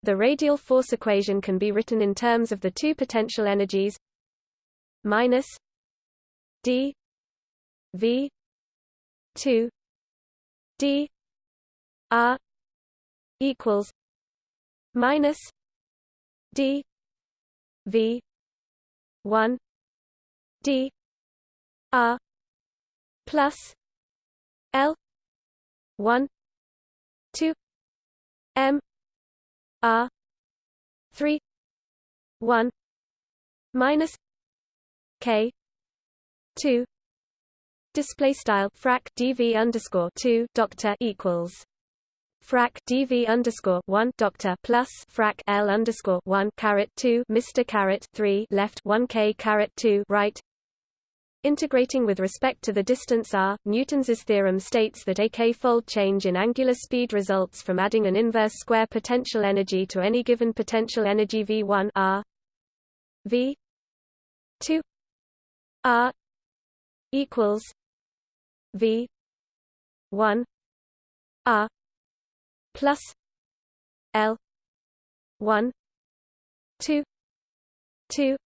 S1: The radial force equation can be written in terms of the two potential energies minus d V two D R equals minus D V one D R plus L one two M R three one minus K two display style frac dv underscore 2 doctor equals frac dv underscore 1 doctor plus frac l underscore 1 caret 2 mr caret 3 left 1 k caret 2 right. Integrating with respect to the distance r, Newton's theorem states that a k-fold change in angular speed results from adding an inverse square potential energy to any given potential energy v1 r. V 2 r equals V one R plus L one two two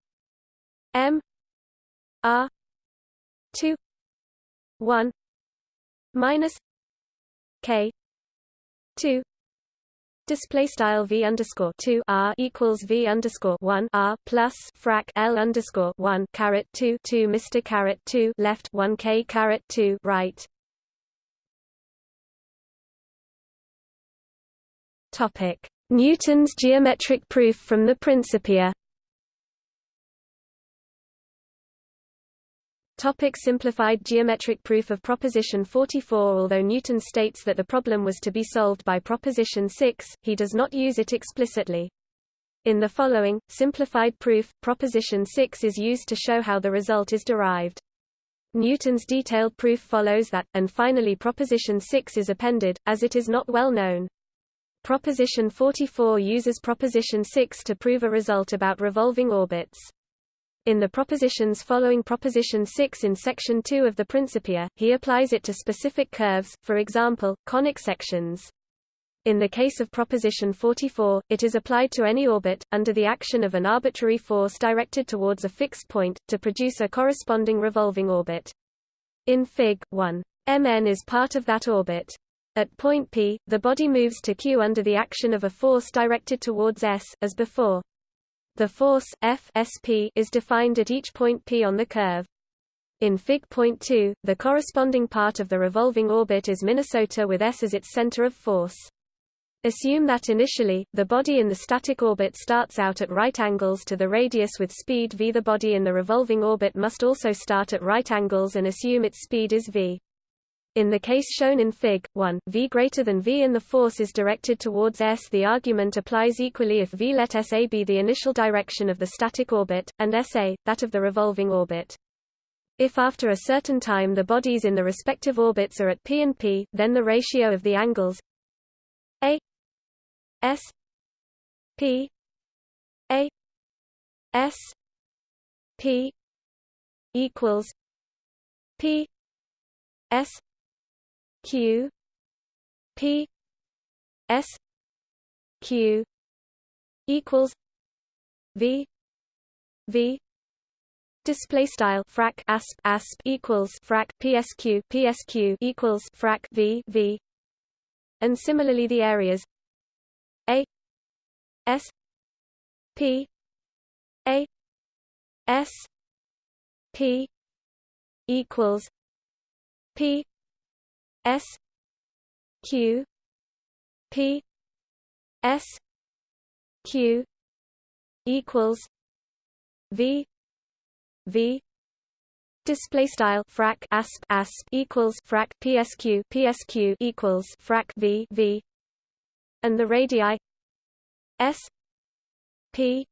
S1: M R two one minus K two Display style v underscore two r equals v underscore one r plus frac l underscore one caret two two Mr caret two left one k caret two right. Topic: Newton's geometric proof from the Principia. Topic simplified geometric proof of proposition 44 Although Newton states that the problem was to be solved by proposition 6, he does not use it explicitly. In the following, simplified proof, proposition 6 is used to show how the result is derived. Newton's detailed proof follows that, and finally proposition 6 is appended, as it is not well known. Proposition 44 uses proposition 6 to prove a result about revolving orbits. In the propositions following proposition 6 in section 2 of the Principia, he applies it to specific curves, for example, conic sections. In the case of proposition 44, it is applied to any orbit, under the action of an arbitrary force directed towards a fixed point, to produce a corresponding revolving orbit. In Fig. 1, Mn is part of that orbit. At point P, the body moves to Q under the action of a force directed towards S, as before. The force F SP is defined at each point P on the curve. In Fig. Point 2, the corresponding part of the revolving orbit is Minnesota with S as its center of force. Assume that initially, the body in the static orbit starts out at right angles to the radius with speed v. The body in the revolving orbit must also start at right angles and assume its speed is v. In the case shown in Fig. 1, v greater than v and the force is directed towards s the argument applies equally if v let sa be the initial direction of the static orbit, and sa, that of the revolving orbit. If after a certain time the bodies in the respective orbits are at p and p, then the ratio of the angles a S P A S P equals P S Q P S Q equals V V. Display style frac asp asp equals frac psq psq equals frac v v, and similarly the areas a S P A S P equals P S Q P S Q equals V V Display style frac asp asp equals frac psq psq equals frac v v and the radii s p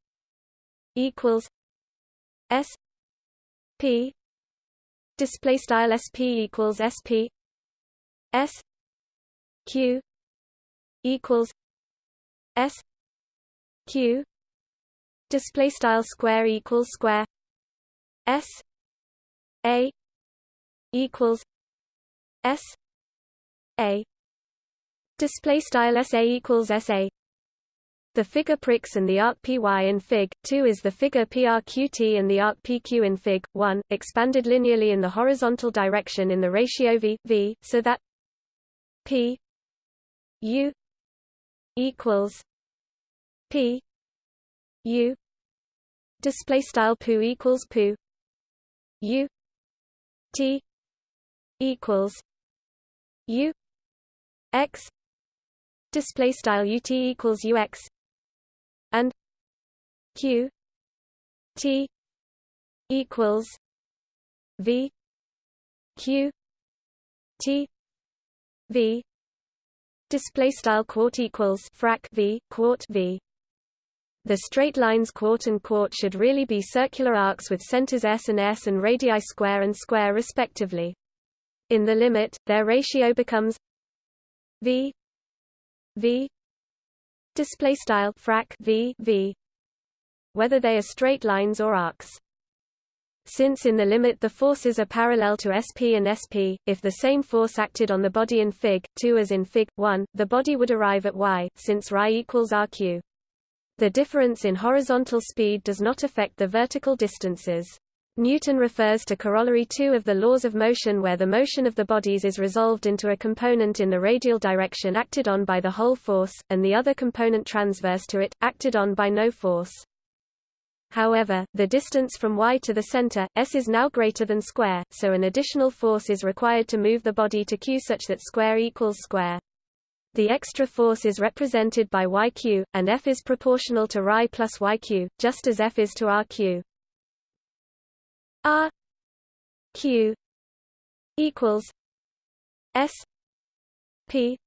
S1: equals s p display style sp equals sp s q equals s q display style square equals square s a equals s a Display style SA equals SA. The figure pricks and the arc PY in Fig. 2 is the figure PRQT and the arc PQ in Fig. 1, expanded linearly in the horizontal direction in the ratio V, v so that P U equals P U display style poo equals poo U T equals U X display style ut equals ux and q t equals v q t v. Display style quart equals frac v quart v. The straight lines quart and quart should really be circular arcs with centers s and s and radii square and square respectively. In the limit their ratio becomes v v. Display style frac v v. Whether they are straight lines or arcs since in the limit the forces are parallel to SP and SP, if the same force acted on the body in Fig. 2 as in Fig. 1, the body would arrive at y, since ρ equals rq. The difference in horizontal speed does not affect the vertical distances. Newton refers to corollary 2 of the laws of motion where the motion of the bodies is resolved into a component in the radial direction acted on by the whole force, and the other component transverse to it, acted on by no force. However, the distance from y to the center, s is now greater than square, so an additional force is required to move the body to q such that square equals square. The extra force is represented by yq, and F is proportional to ρ plus yq, just as F is to rq. R Q equals S P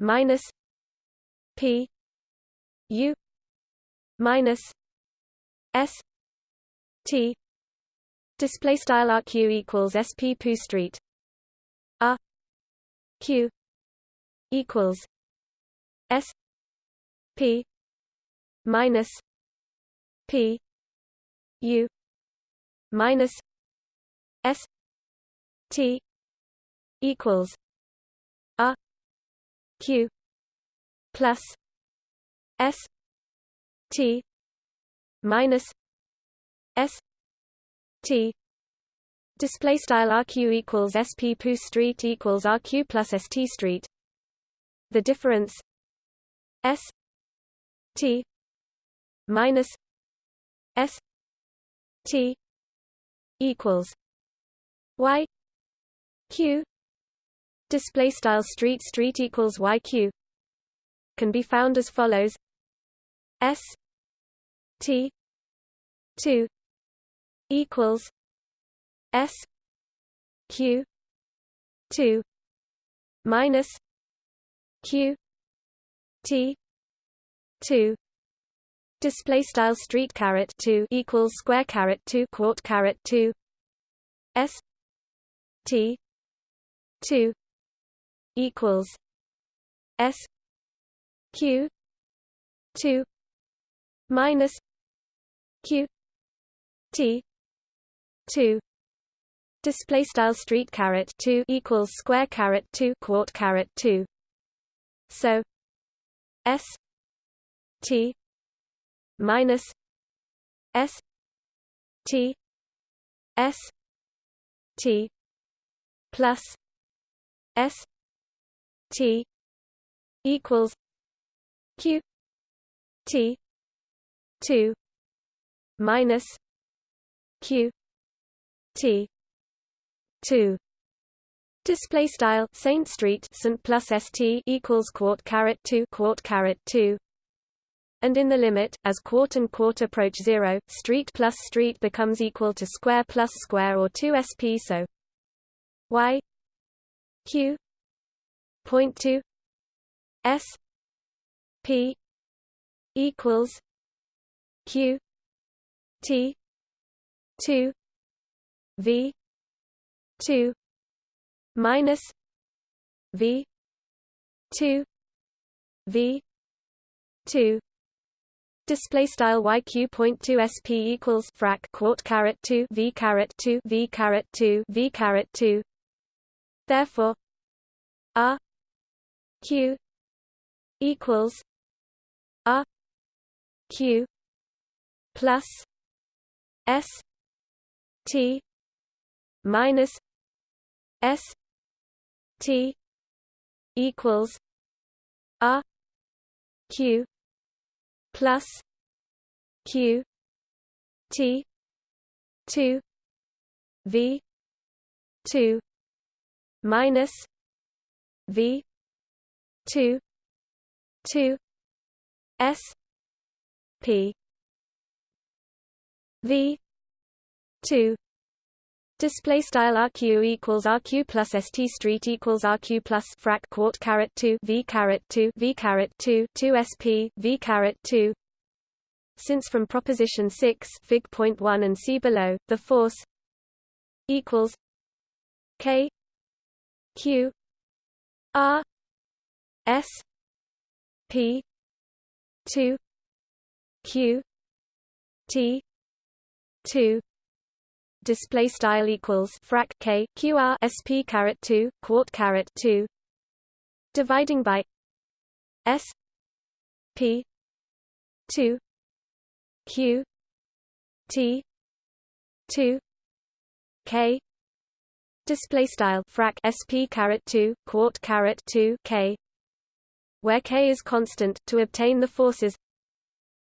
S1: minus P U minus S T display style RQ equals SP pu street R Q equals S P minus P U minus S T equals R Q plus S T minus S T. Display style RQ equals SP pu street equals RQ plus ST street. The difference S T minus S T equals Y Q. Display style street street equals YQ can be found as follows. S T two equals S Q two minus Q T two display style street caret 2 equals square caret 2 quart caret 2 s t 2 equals s q 2 minus q t 2 display style street caret 2 equals square caret 2 quart caret 2 so s t minus S T S T plus S T equals Q T two minus Q T two. Display style Saint Street Saint plus St equals quart caret two quart caret two. And in the limit, as quart and quart approach zero, street plus street becomes equal to square plus square or 2 sp so y q point 2 s p equals q t. 2 v. 2 minus v. 2 v. 2 display style yq point 2 sp equals frac quart caret 2 v caret 2 v caret 2 v caret 2 therefore r q equals r q plus s t minus s t equals r q plus q t 2 v 2 minus v 2 2 s p v 2 Display style RQ equals RQ plus ST street equals RQ plus frac quart caret 2 V caret 2 V caret 2 2 SP V caret 2 Since from proposition 6 fig point 1 and see below the force equals K Q R S P 2 Q T 2 display style equals frac k qr sp caret 2 quart caret 2 dividing by s p 2 q t 2 k. Display style frac sp caret 2 quart caret 2 k. Where k is constant to obtain the forces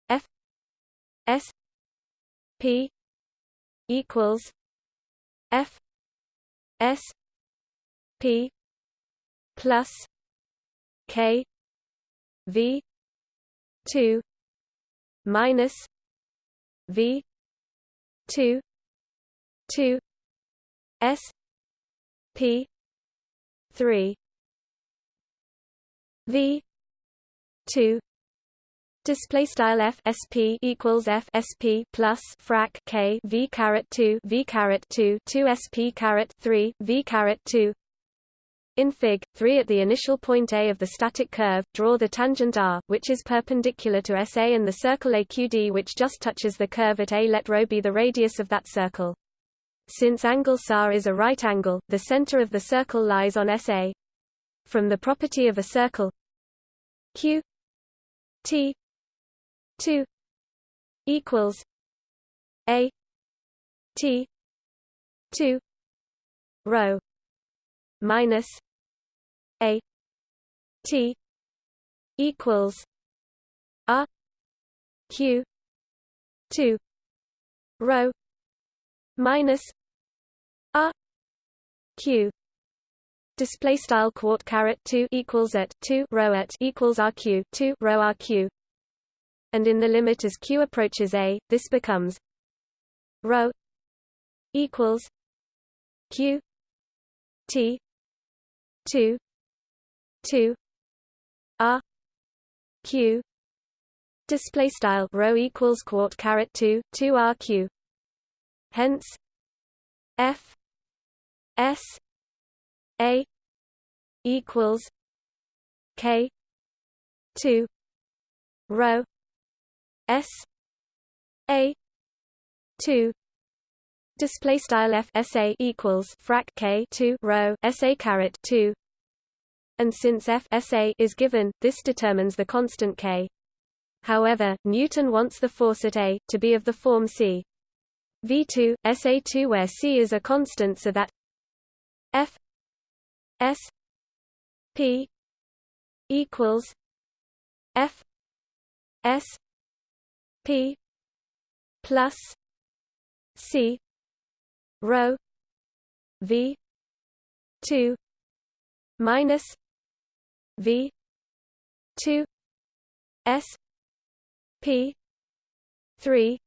S1: f s p equals F S P plus K V two minus V two two S P three V two display style f sp equals f sp plus frac k v caret 2 v caret 2 2 sp caret 3 v caret 2 in Fig. 3 at the initial point A of the static curve, draw the tangent r, which is perpendicular to SA and the circle AQD which just touches the curve at A. Let ρ be the radius of that circle. Since angle SAR is a right angle, the center of the circle lies on SA. From the property of a circle Q T 2 equals A T 2 rho minus a T equals R Q two rho minus R Q. Display style quart caret 2 equals at 2 rho at equals rq 2 rho rq and in the limit as q approaches a this becomes rho equals q t 2 2 r q display style rho equals quart caret 2 2 r q. Hence f s a equals k 2 rho s a 2 display style f sa equals frac k 2 rho sa caret 2 and since F SA is given, this determines the constant K. However, Newton wants the force at A, to be of the form C. V2, SA2 where C is a constant so that F S P equals F S P plus C rho V two minus V two S P three.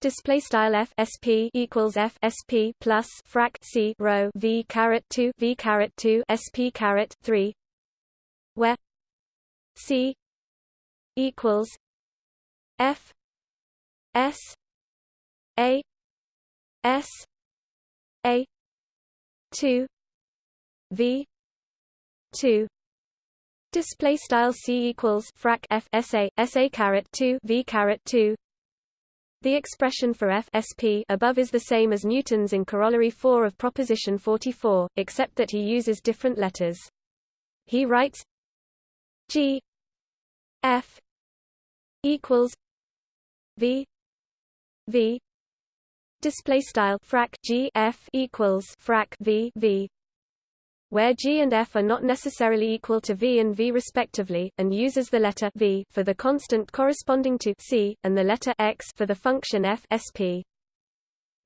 S1: Display style f sp equals f sp plus frac c rho v caret two v caret two sp caret three, where c equals f s a s a two v two Display style c equals frac f sa sa caret 2 v caret 2. The expression for f sp above is the same as Newton's in corollary 4 of proposition 44, except that he uses different letters. He writes g f equals v v display style frac g f equals frac v v where G and F are not necessarily equal to V and V respectively, and uses the letter V for the constant corresponding to C, and the letter X for the function F SP.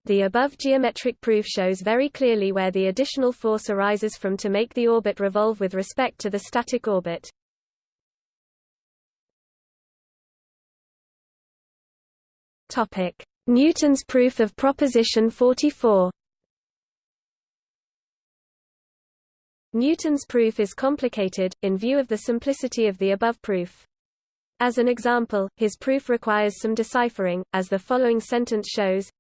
S1: The above geometric proof shows very clearly where the additional force arises from to make the orbit revolve with respect to the static orbit. Newton's proof of proposition 44 Newton's proof is complicated, in view of the simplicity of the above proof. As an example, his proof requires some deciphering, as the following sentence shows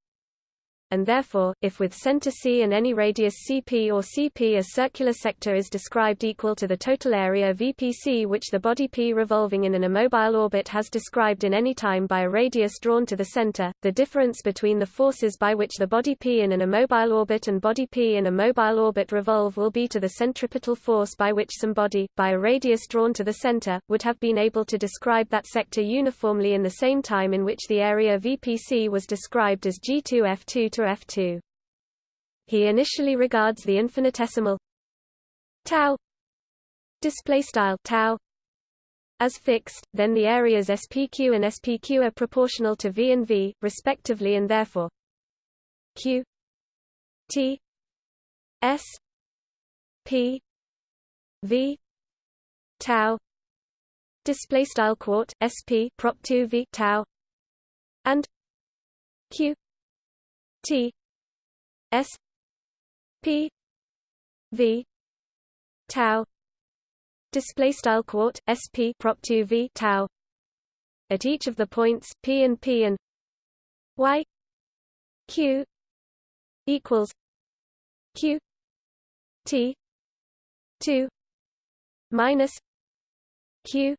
S1: and therefore, if with center C and any radius Cp or Cp a circular sector is described equal to the total area Vpc which the body P revolving in an immobile orbit has described in any time by a radius drawn to the center, the difference between the forces by which the body P in an immobile orbit and body P in a mobile orbit revolve will be to the centripetal force by which some body, by a radius drawn to the center, would have been able to describe that sector uniformly in the same time in which the area Vpc was described as G2F2 to F2. He initially regards the infinitesimal tau display style tau as fixed, then the areas SPQ and SPQ are proportional to V and V, respectively and therefore Q T S P V tau display style quart SP prop 2 V tau and Q T S P V tau display style quart sp prop 2 v tau at each of the points p and p and y q equals q t 2 minus q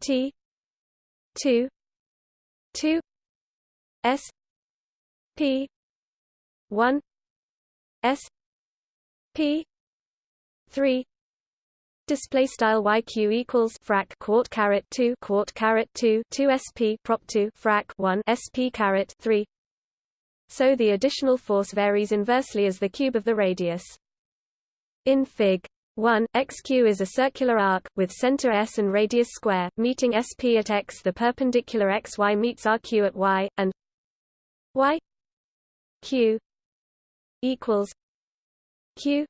S1: t 2 2 s p. 1 s. P. 3 display style yq equals frac quart caret 2 quart caret 2 2 sp prop 2 frac 1 sp caret 3 so the additional force varies inversely as the cube of the radius. In fig. 1 xq is a circular arc with center s and radius square meeting sp at x. The perpendicular xy meets rq at y and y q equals q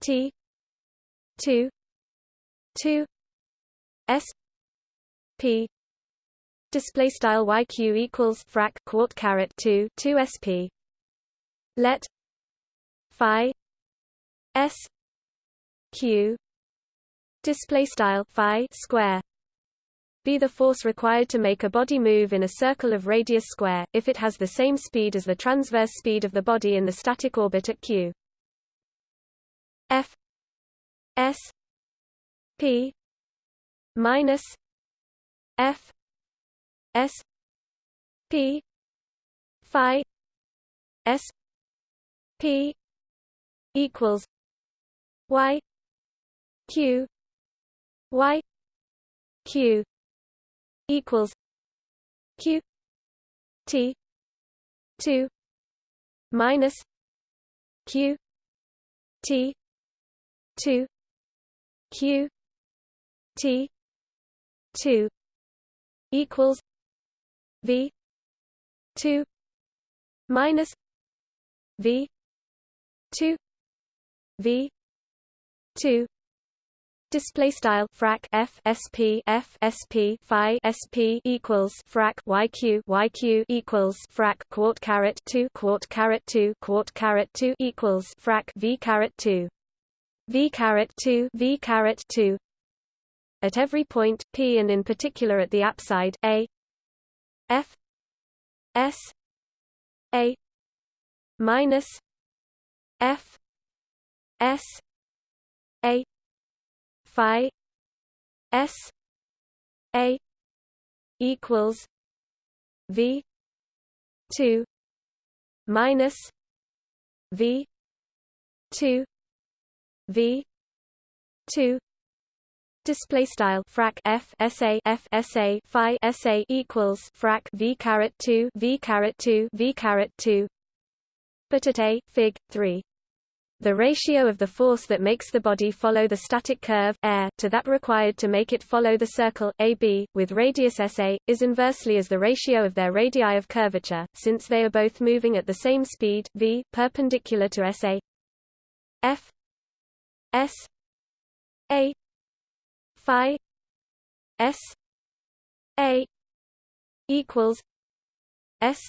S1: t 2 2 s p display style yq equals frac quart caret 2 2 sp let phi s q display style phi square be the force required to make a body move in a circle of radius square, if it has the same speed as the transverse speed of the body in the static orbit at q. f. S. P. Minus f. S. P. Phi s. P. Equals y q y q equals q t 2 minus q t 2 q t 2 equals v 2 minus v 2 v 2 Display style frac f sp f sp phi sp equals frac yq yq equals frac quart caret 2 quart caret 2 quart caret 2 equals frac v caret 2 v caret 2 v caret 2 at every point p and in particular at the apside a f s a minus f s a phi s a equals v 2 minus v 2 v 2 Display style frac f sa f sa phi sa equals frac v caret 2 v caret 2 v caret 2. But at a fig 3 the ratio of the force that makes the body follow the static curve air to that required to make it follow the circle AB with radius SA is inversely as the ratio of their radii of curvature since they are both moving at the same speed v perpendicular to SA F S A phi S A equals S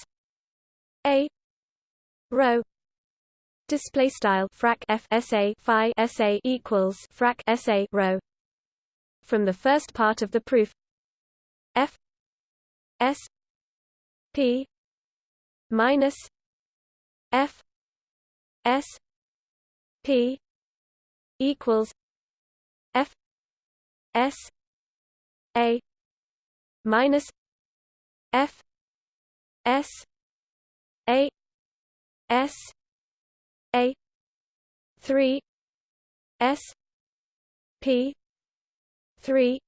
S1: A rho display style frac f sa phi sa equals frac sa rho from the first part of the proof f s p minus f s p equals f s a minus f s a s a. 3 s. P. 3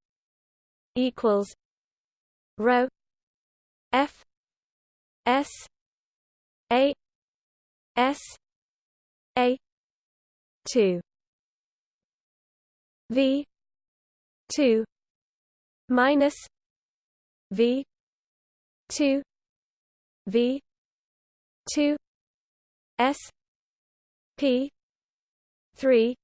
S1: equals rho f s a s a 2 v 2 minus v 2 v 2 s p. 3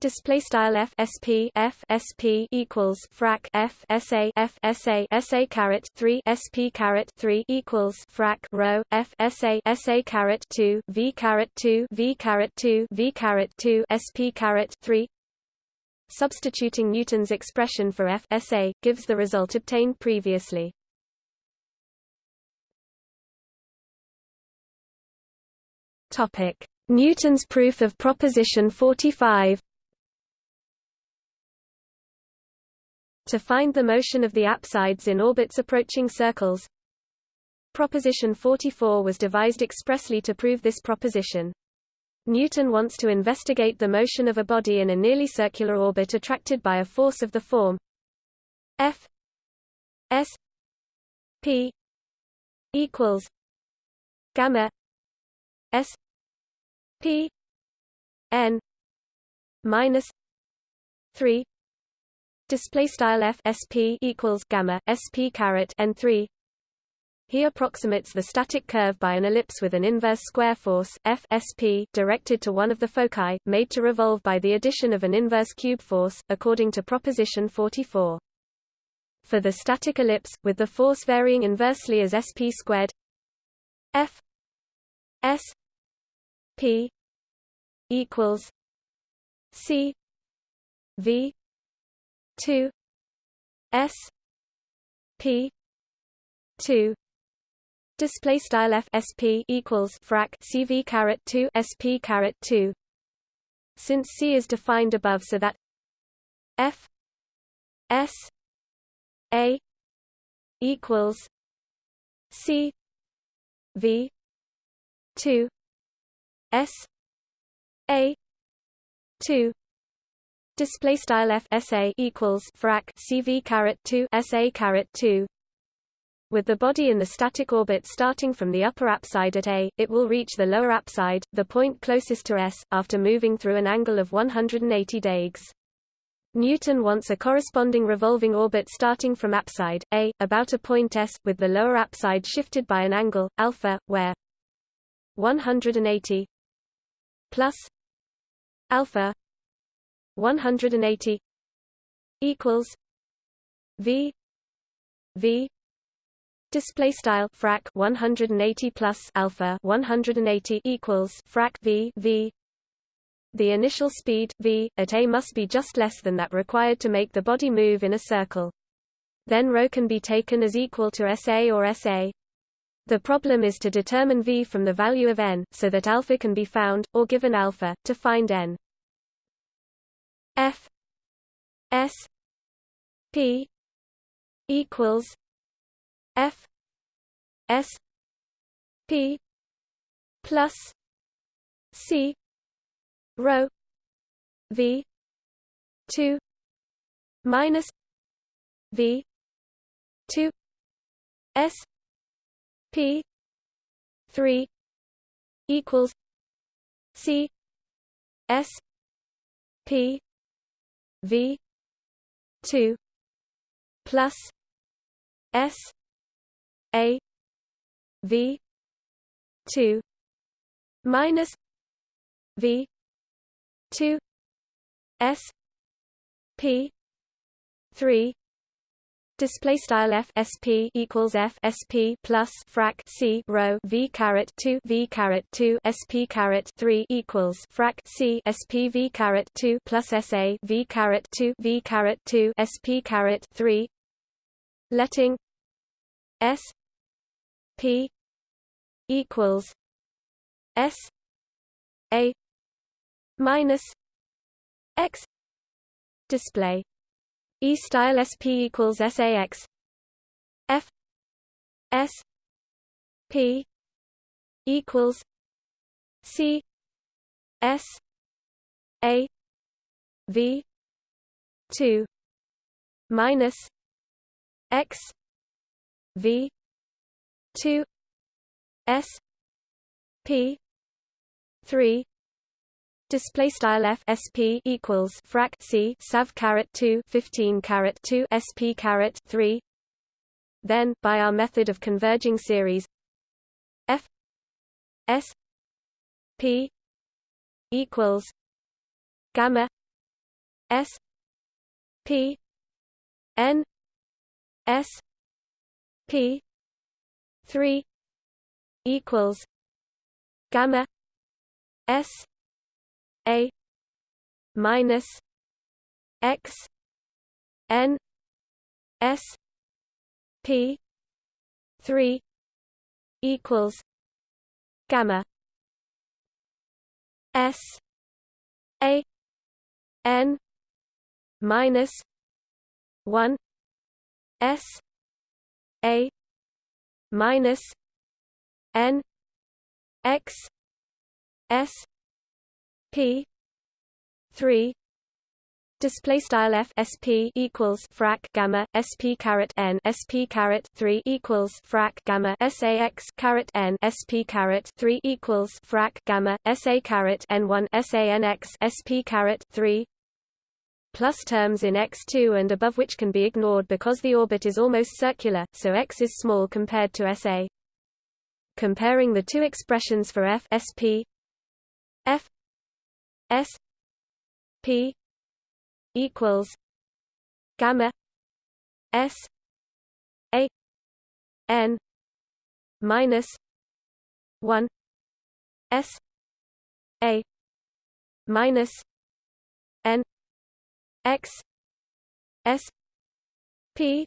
S1: display style f sp f sp equals frac f sa f sa sa caret 3 sp caret 3 equals frac rho f sa sa caret 2 v caret 2 v caret 2 v caret 2 sp caret 3 substituting Newton's expression for F SA, gives the result obtained previously. Topic: Newton's proof of proposition 45. To find the motion of the apsides in orbits approaching circles, Proposition 44 was devised expressly to prove this proposition. Newton wants to investigate the motion of a body in a nearly circular orbit attracted by a force of the form. F. S. P. equals gamma S P N minus three display style F SP equals gamma SP caret N three he approximates the static curve by an ellipse with an inverse square force F SP directed to one of the foci, made to revolve by the addition of an inverse cube force, according to proposition 44. For the static ellipse, with the force varying inversely as SP squared F S P equals C V two S P two Display style f sp equals frac cv caret 2 sp caret 2. Since c is defined above, so that f s a equals c v 2 s a 2 display style f sa equals frac cv caret 2 sa caret 2 with the body in the static orbit starting from the upper apside at A, it will reach the lower apside, the point closest to S, after moving through an angle of 180 degrees. Newton wants a corresponding revolving orbit starting from apside A, about a point S, with the lower apside shifted by an angle, alpha, where 180 plus alpha 180 equals V V display style frac 180 plus alpha 180 equals frac v v. The initial speed v at a must be just less than that required to make the body move in a circle. Then rho can be taken as equal to sa or sa the problem is to determine v from the value of n so that alpha can be found or given alpha to find n. F s p equals F S P plus C rho V two minus V two S P three equals C S P V two plus S a V two minus V two S P three Display style f sp equals f sp plus frac c rho v caret two v caret two sp caret three equals frac c sp v two plus sa v caret two v caret two sp caret three. Letting s P equals S A minus X display E style SP equals SAX F. S. P. equals C. S. A. V. two. Minus X. V. 2 s. P. 3 Display style f sp equals frac c sav caret 2 15 caret 2 sp caret 3. Then, by our method of converging series, f s p equals gamma s p n s p 3 equals gamma s a minus x n s p 3 equals gamma s a n minus 1 s a minus n x s p. 3 Display style f sp equals frac gamma sp caret n sp caret three equals frac gamma sax caret n sp caret three equals frac gamma sa caret n one sanx sp caret three. Plus terms in x2 and above which can be ignored because the orbit is almost circular, so x is small compared to SA. Comparing the two expressions for f sp f s p equals gamma s a n minus 1 s a minus n x s p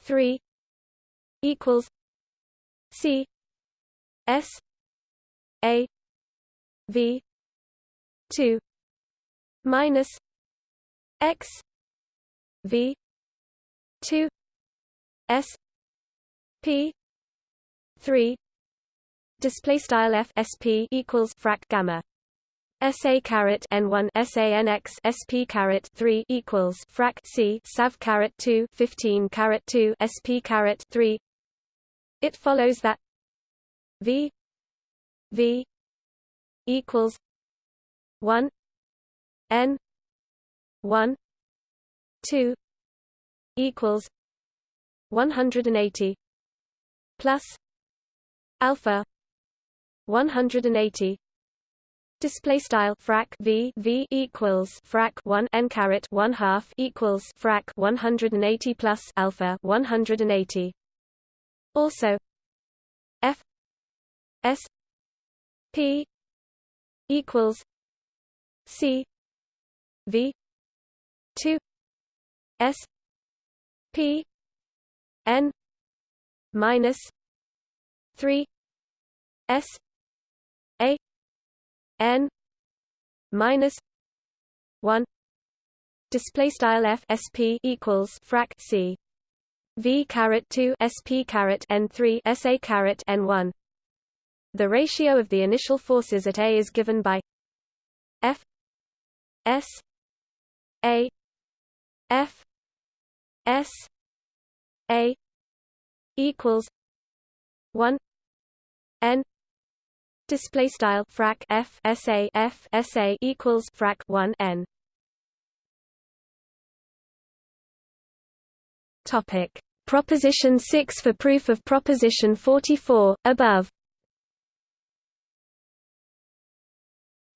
S1: 3 equals c s a v 2 minus x v 2 s p 3 display style f equals frac gamma. SA caret N1 SANX SP caret 3 equals frac C SAV caret 2 15 caret 2 SP caret 3 It follows that V V equals 1 N 1 2 equals 180 plus alpha 180 Display style frac v v equals frac 1 n caret 1 half equals frac 180 plus alpha 180. Also, f s p equals c v 2 s p n minus 3 s a n minus 1 display style f sp equals frac c. V caret 2 sp caret n 3 sa caret n 1 the ratio of the initial forces at a is given by f s a f s a equals 1 n Display style frac f sa f sa equals frac 1 n. Topic Proposition 6 for proof of Proposition 44 above.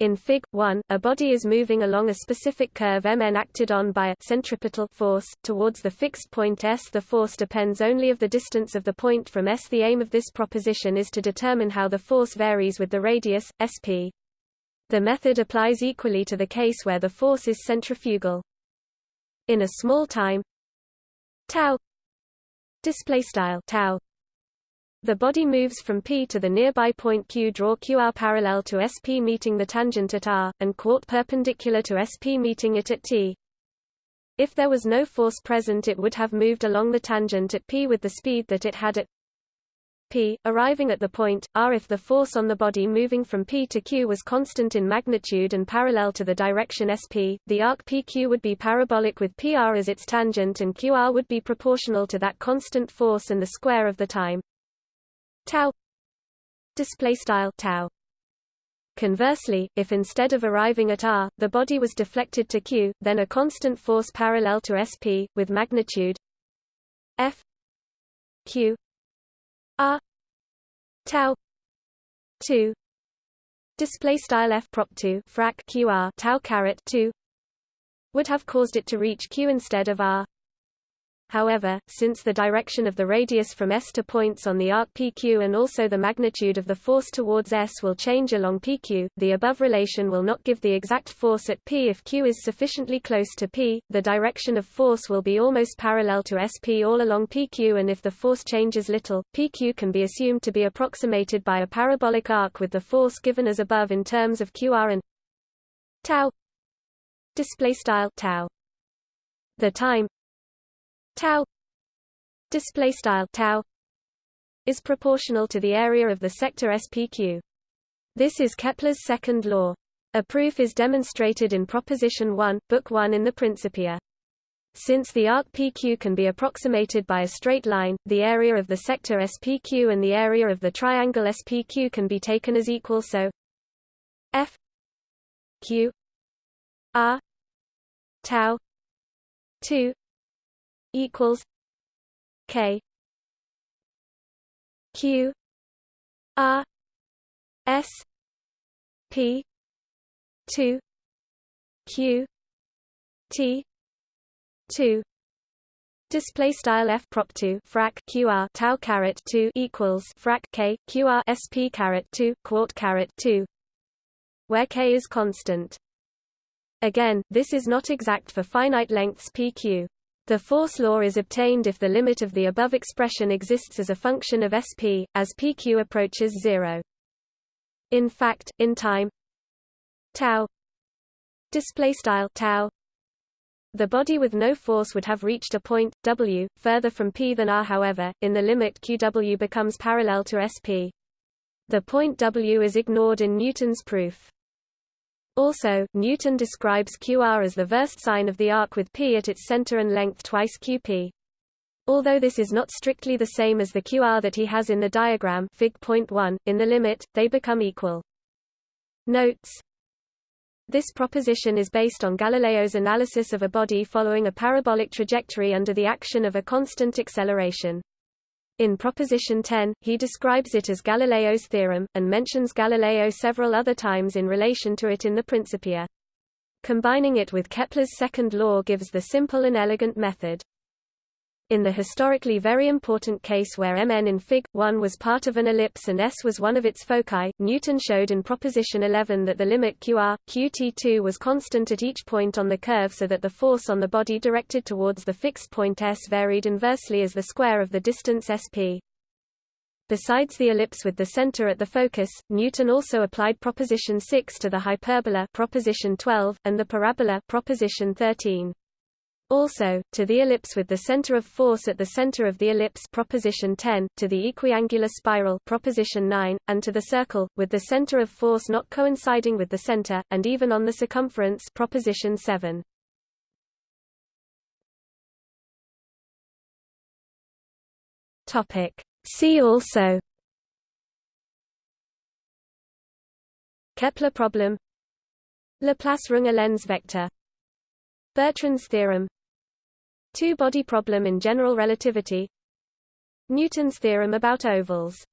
S1: In Fig. 1, a body is moving along a specific curve mn acted on by a centripetal force, towards the fixed point S. The force depends only of the distance of the point from S. The aim of this proposition is to determine how the force varies with the radius, sp. The method applies equally to the case where the force is centrifugal. In a small time tau display style tau the body moves from P to the nearby point Q. Draw QR parallel to SP meeting the tangent at R, and quart perpendicular to SP meeting it at T. If there was no force present it would have moved along the tangent at P with the speed that it had at P, arriving at the point, R. If the force on the body moving from P to Q was constant in magnitude and parallel to the direction SP, the arc PQ would be parabolic with PR as its tangent and QR would be proportional to that constant force and the square of the time tau. Display style tau. Conversely, if instead of arriving at r, the body was deflected to q, then a constant force parallel to sp, with magnitude f q r tau 2 display style f prop 2 frac qr tau caret 2 would have caused it to reach q instead of r however, since the direction of the radius from S to points on the arc PQ and also the magnitude of the force towards S will change along PQ, the above relation will not give the exact force at P if Q is sufficiently close to P, the direction of force will be almost parallel to SP all along PQ and if the force changes little, PQ can be assumed to be approximated by a parabolic arc with the force given as above in terms of QR and tau display style tau. The time tau display style tau is proportional to the area of the sector SPQ. This is Kepler's second law. A proof is demonstrated in Proposition 1, Book 1 in the Principia. Since the arc PQ can be approximated by a straight line, the area of the sector SPQ and the area of the triangle SPQ can be taken as equal so F Q R tau 2 equals K Q R S P two Q T two Display style f prop two frac qr tau caret two equals frac k qr sp caret two quart caret two, where k is constant. Again, this is not exact for finite lengths pq. The force law is obtained if the limit of the above expression exists as a function of Sp, as pq approaches zero. In fact, in time tau tau the body with no force would have reached a point w further from p than r. However in the limit qw becomes parallel to sp the point w is ignored in newton's proof also, Newton describes QR as the versed sine of the arc with P at its center and length twice QP. Although this is not strictly the same as the QR that he has in the diagram Fig. .1, in the limit, they become equal. Notes This proposition is based on Galileo's analysis of a body following a parabolic trajectory under the action of a constant acceleration. In Proposition 10, he describes it as Galileo's theorem, and mentions Galileo several other times in relation to it in the Principia. Combining it with Kepler's second law gives the simple and elegant method. In the historically very important case where Mn in Fig. 1 was part of an ellipse and S was one of its foci, Newton showed in Proposition 11 that the limit qr, qt2 was constant at each point on the curve so that the force on the body directed towards the fixed point S varied inversely as the square of the distance sp. Besides the ellipse with the center at the focus, Newton also applied proposition 6 to the hyperbola proposition 12 and the parabola proposition 13. Also, to the ellipse with the center of force at the center of the ellipse proposition 10, to the equiangular spiral proposition 9, and to the circle, with the center of force not coinciding with the center, and even on the circumference proposition 7. Topic. See also Kepler problem Laplace-Runge Lenz vector Bertrand's theorem Two-body problem in general relativity. Newton's theorem about ovals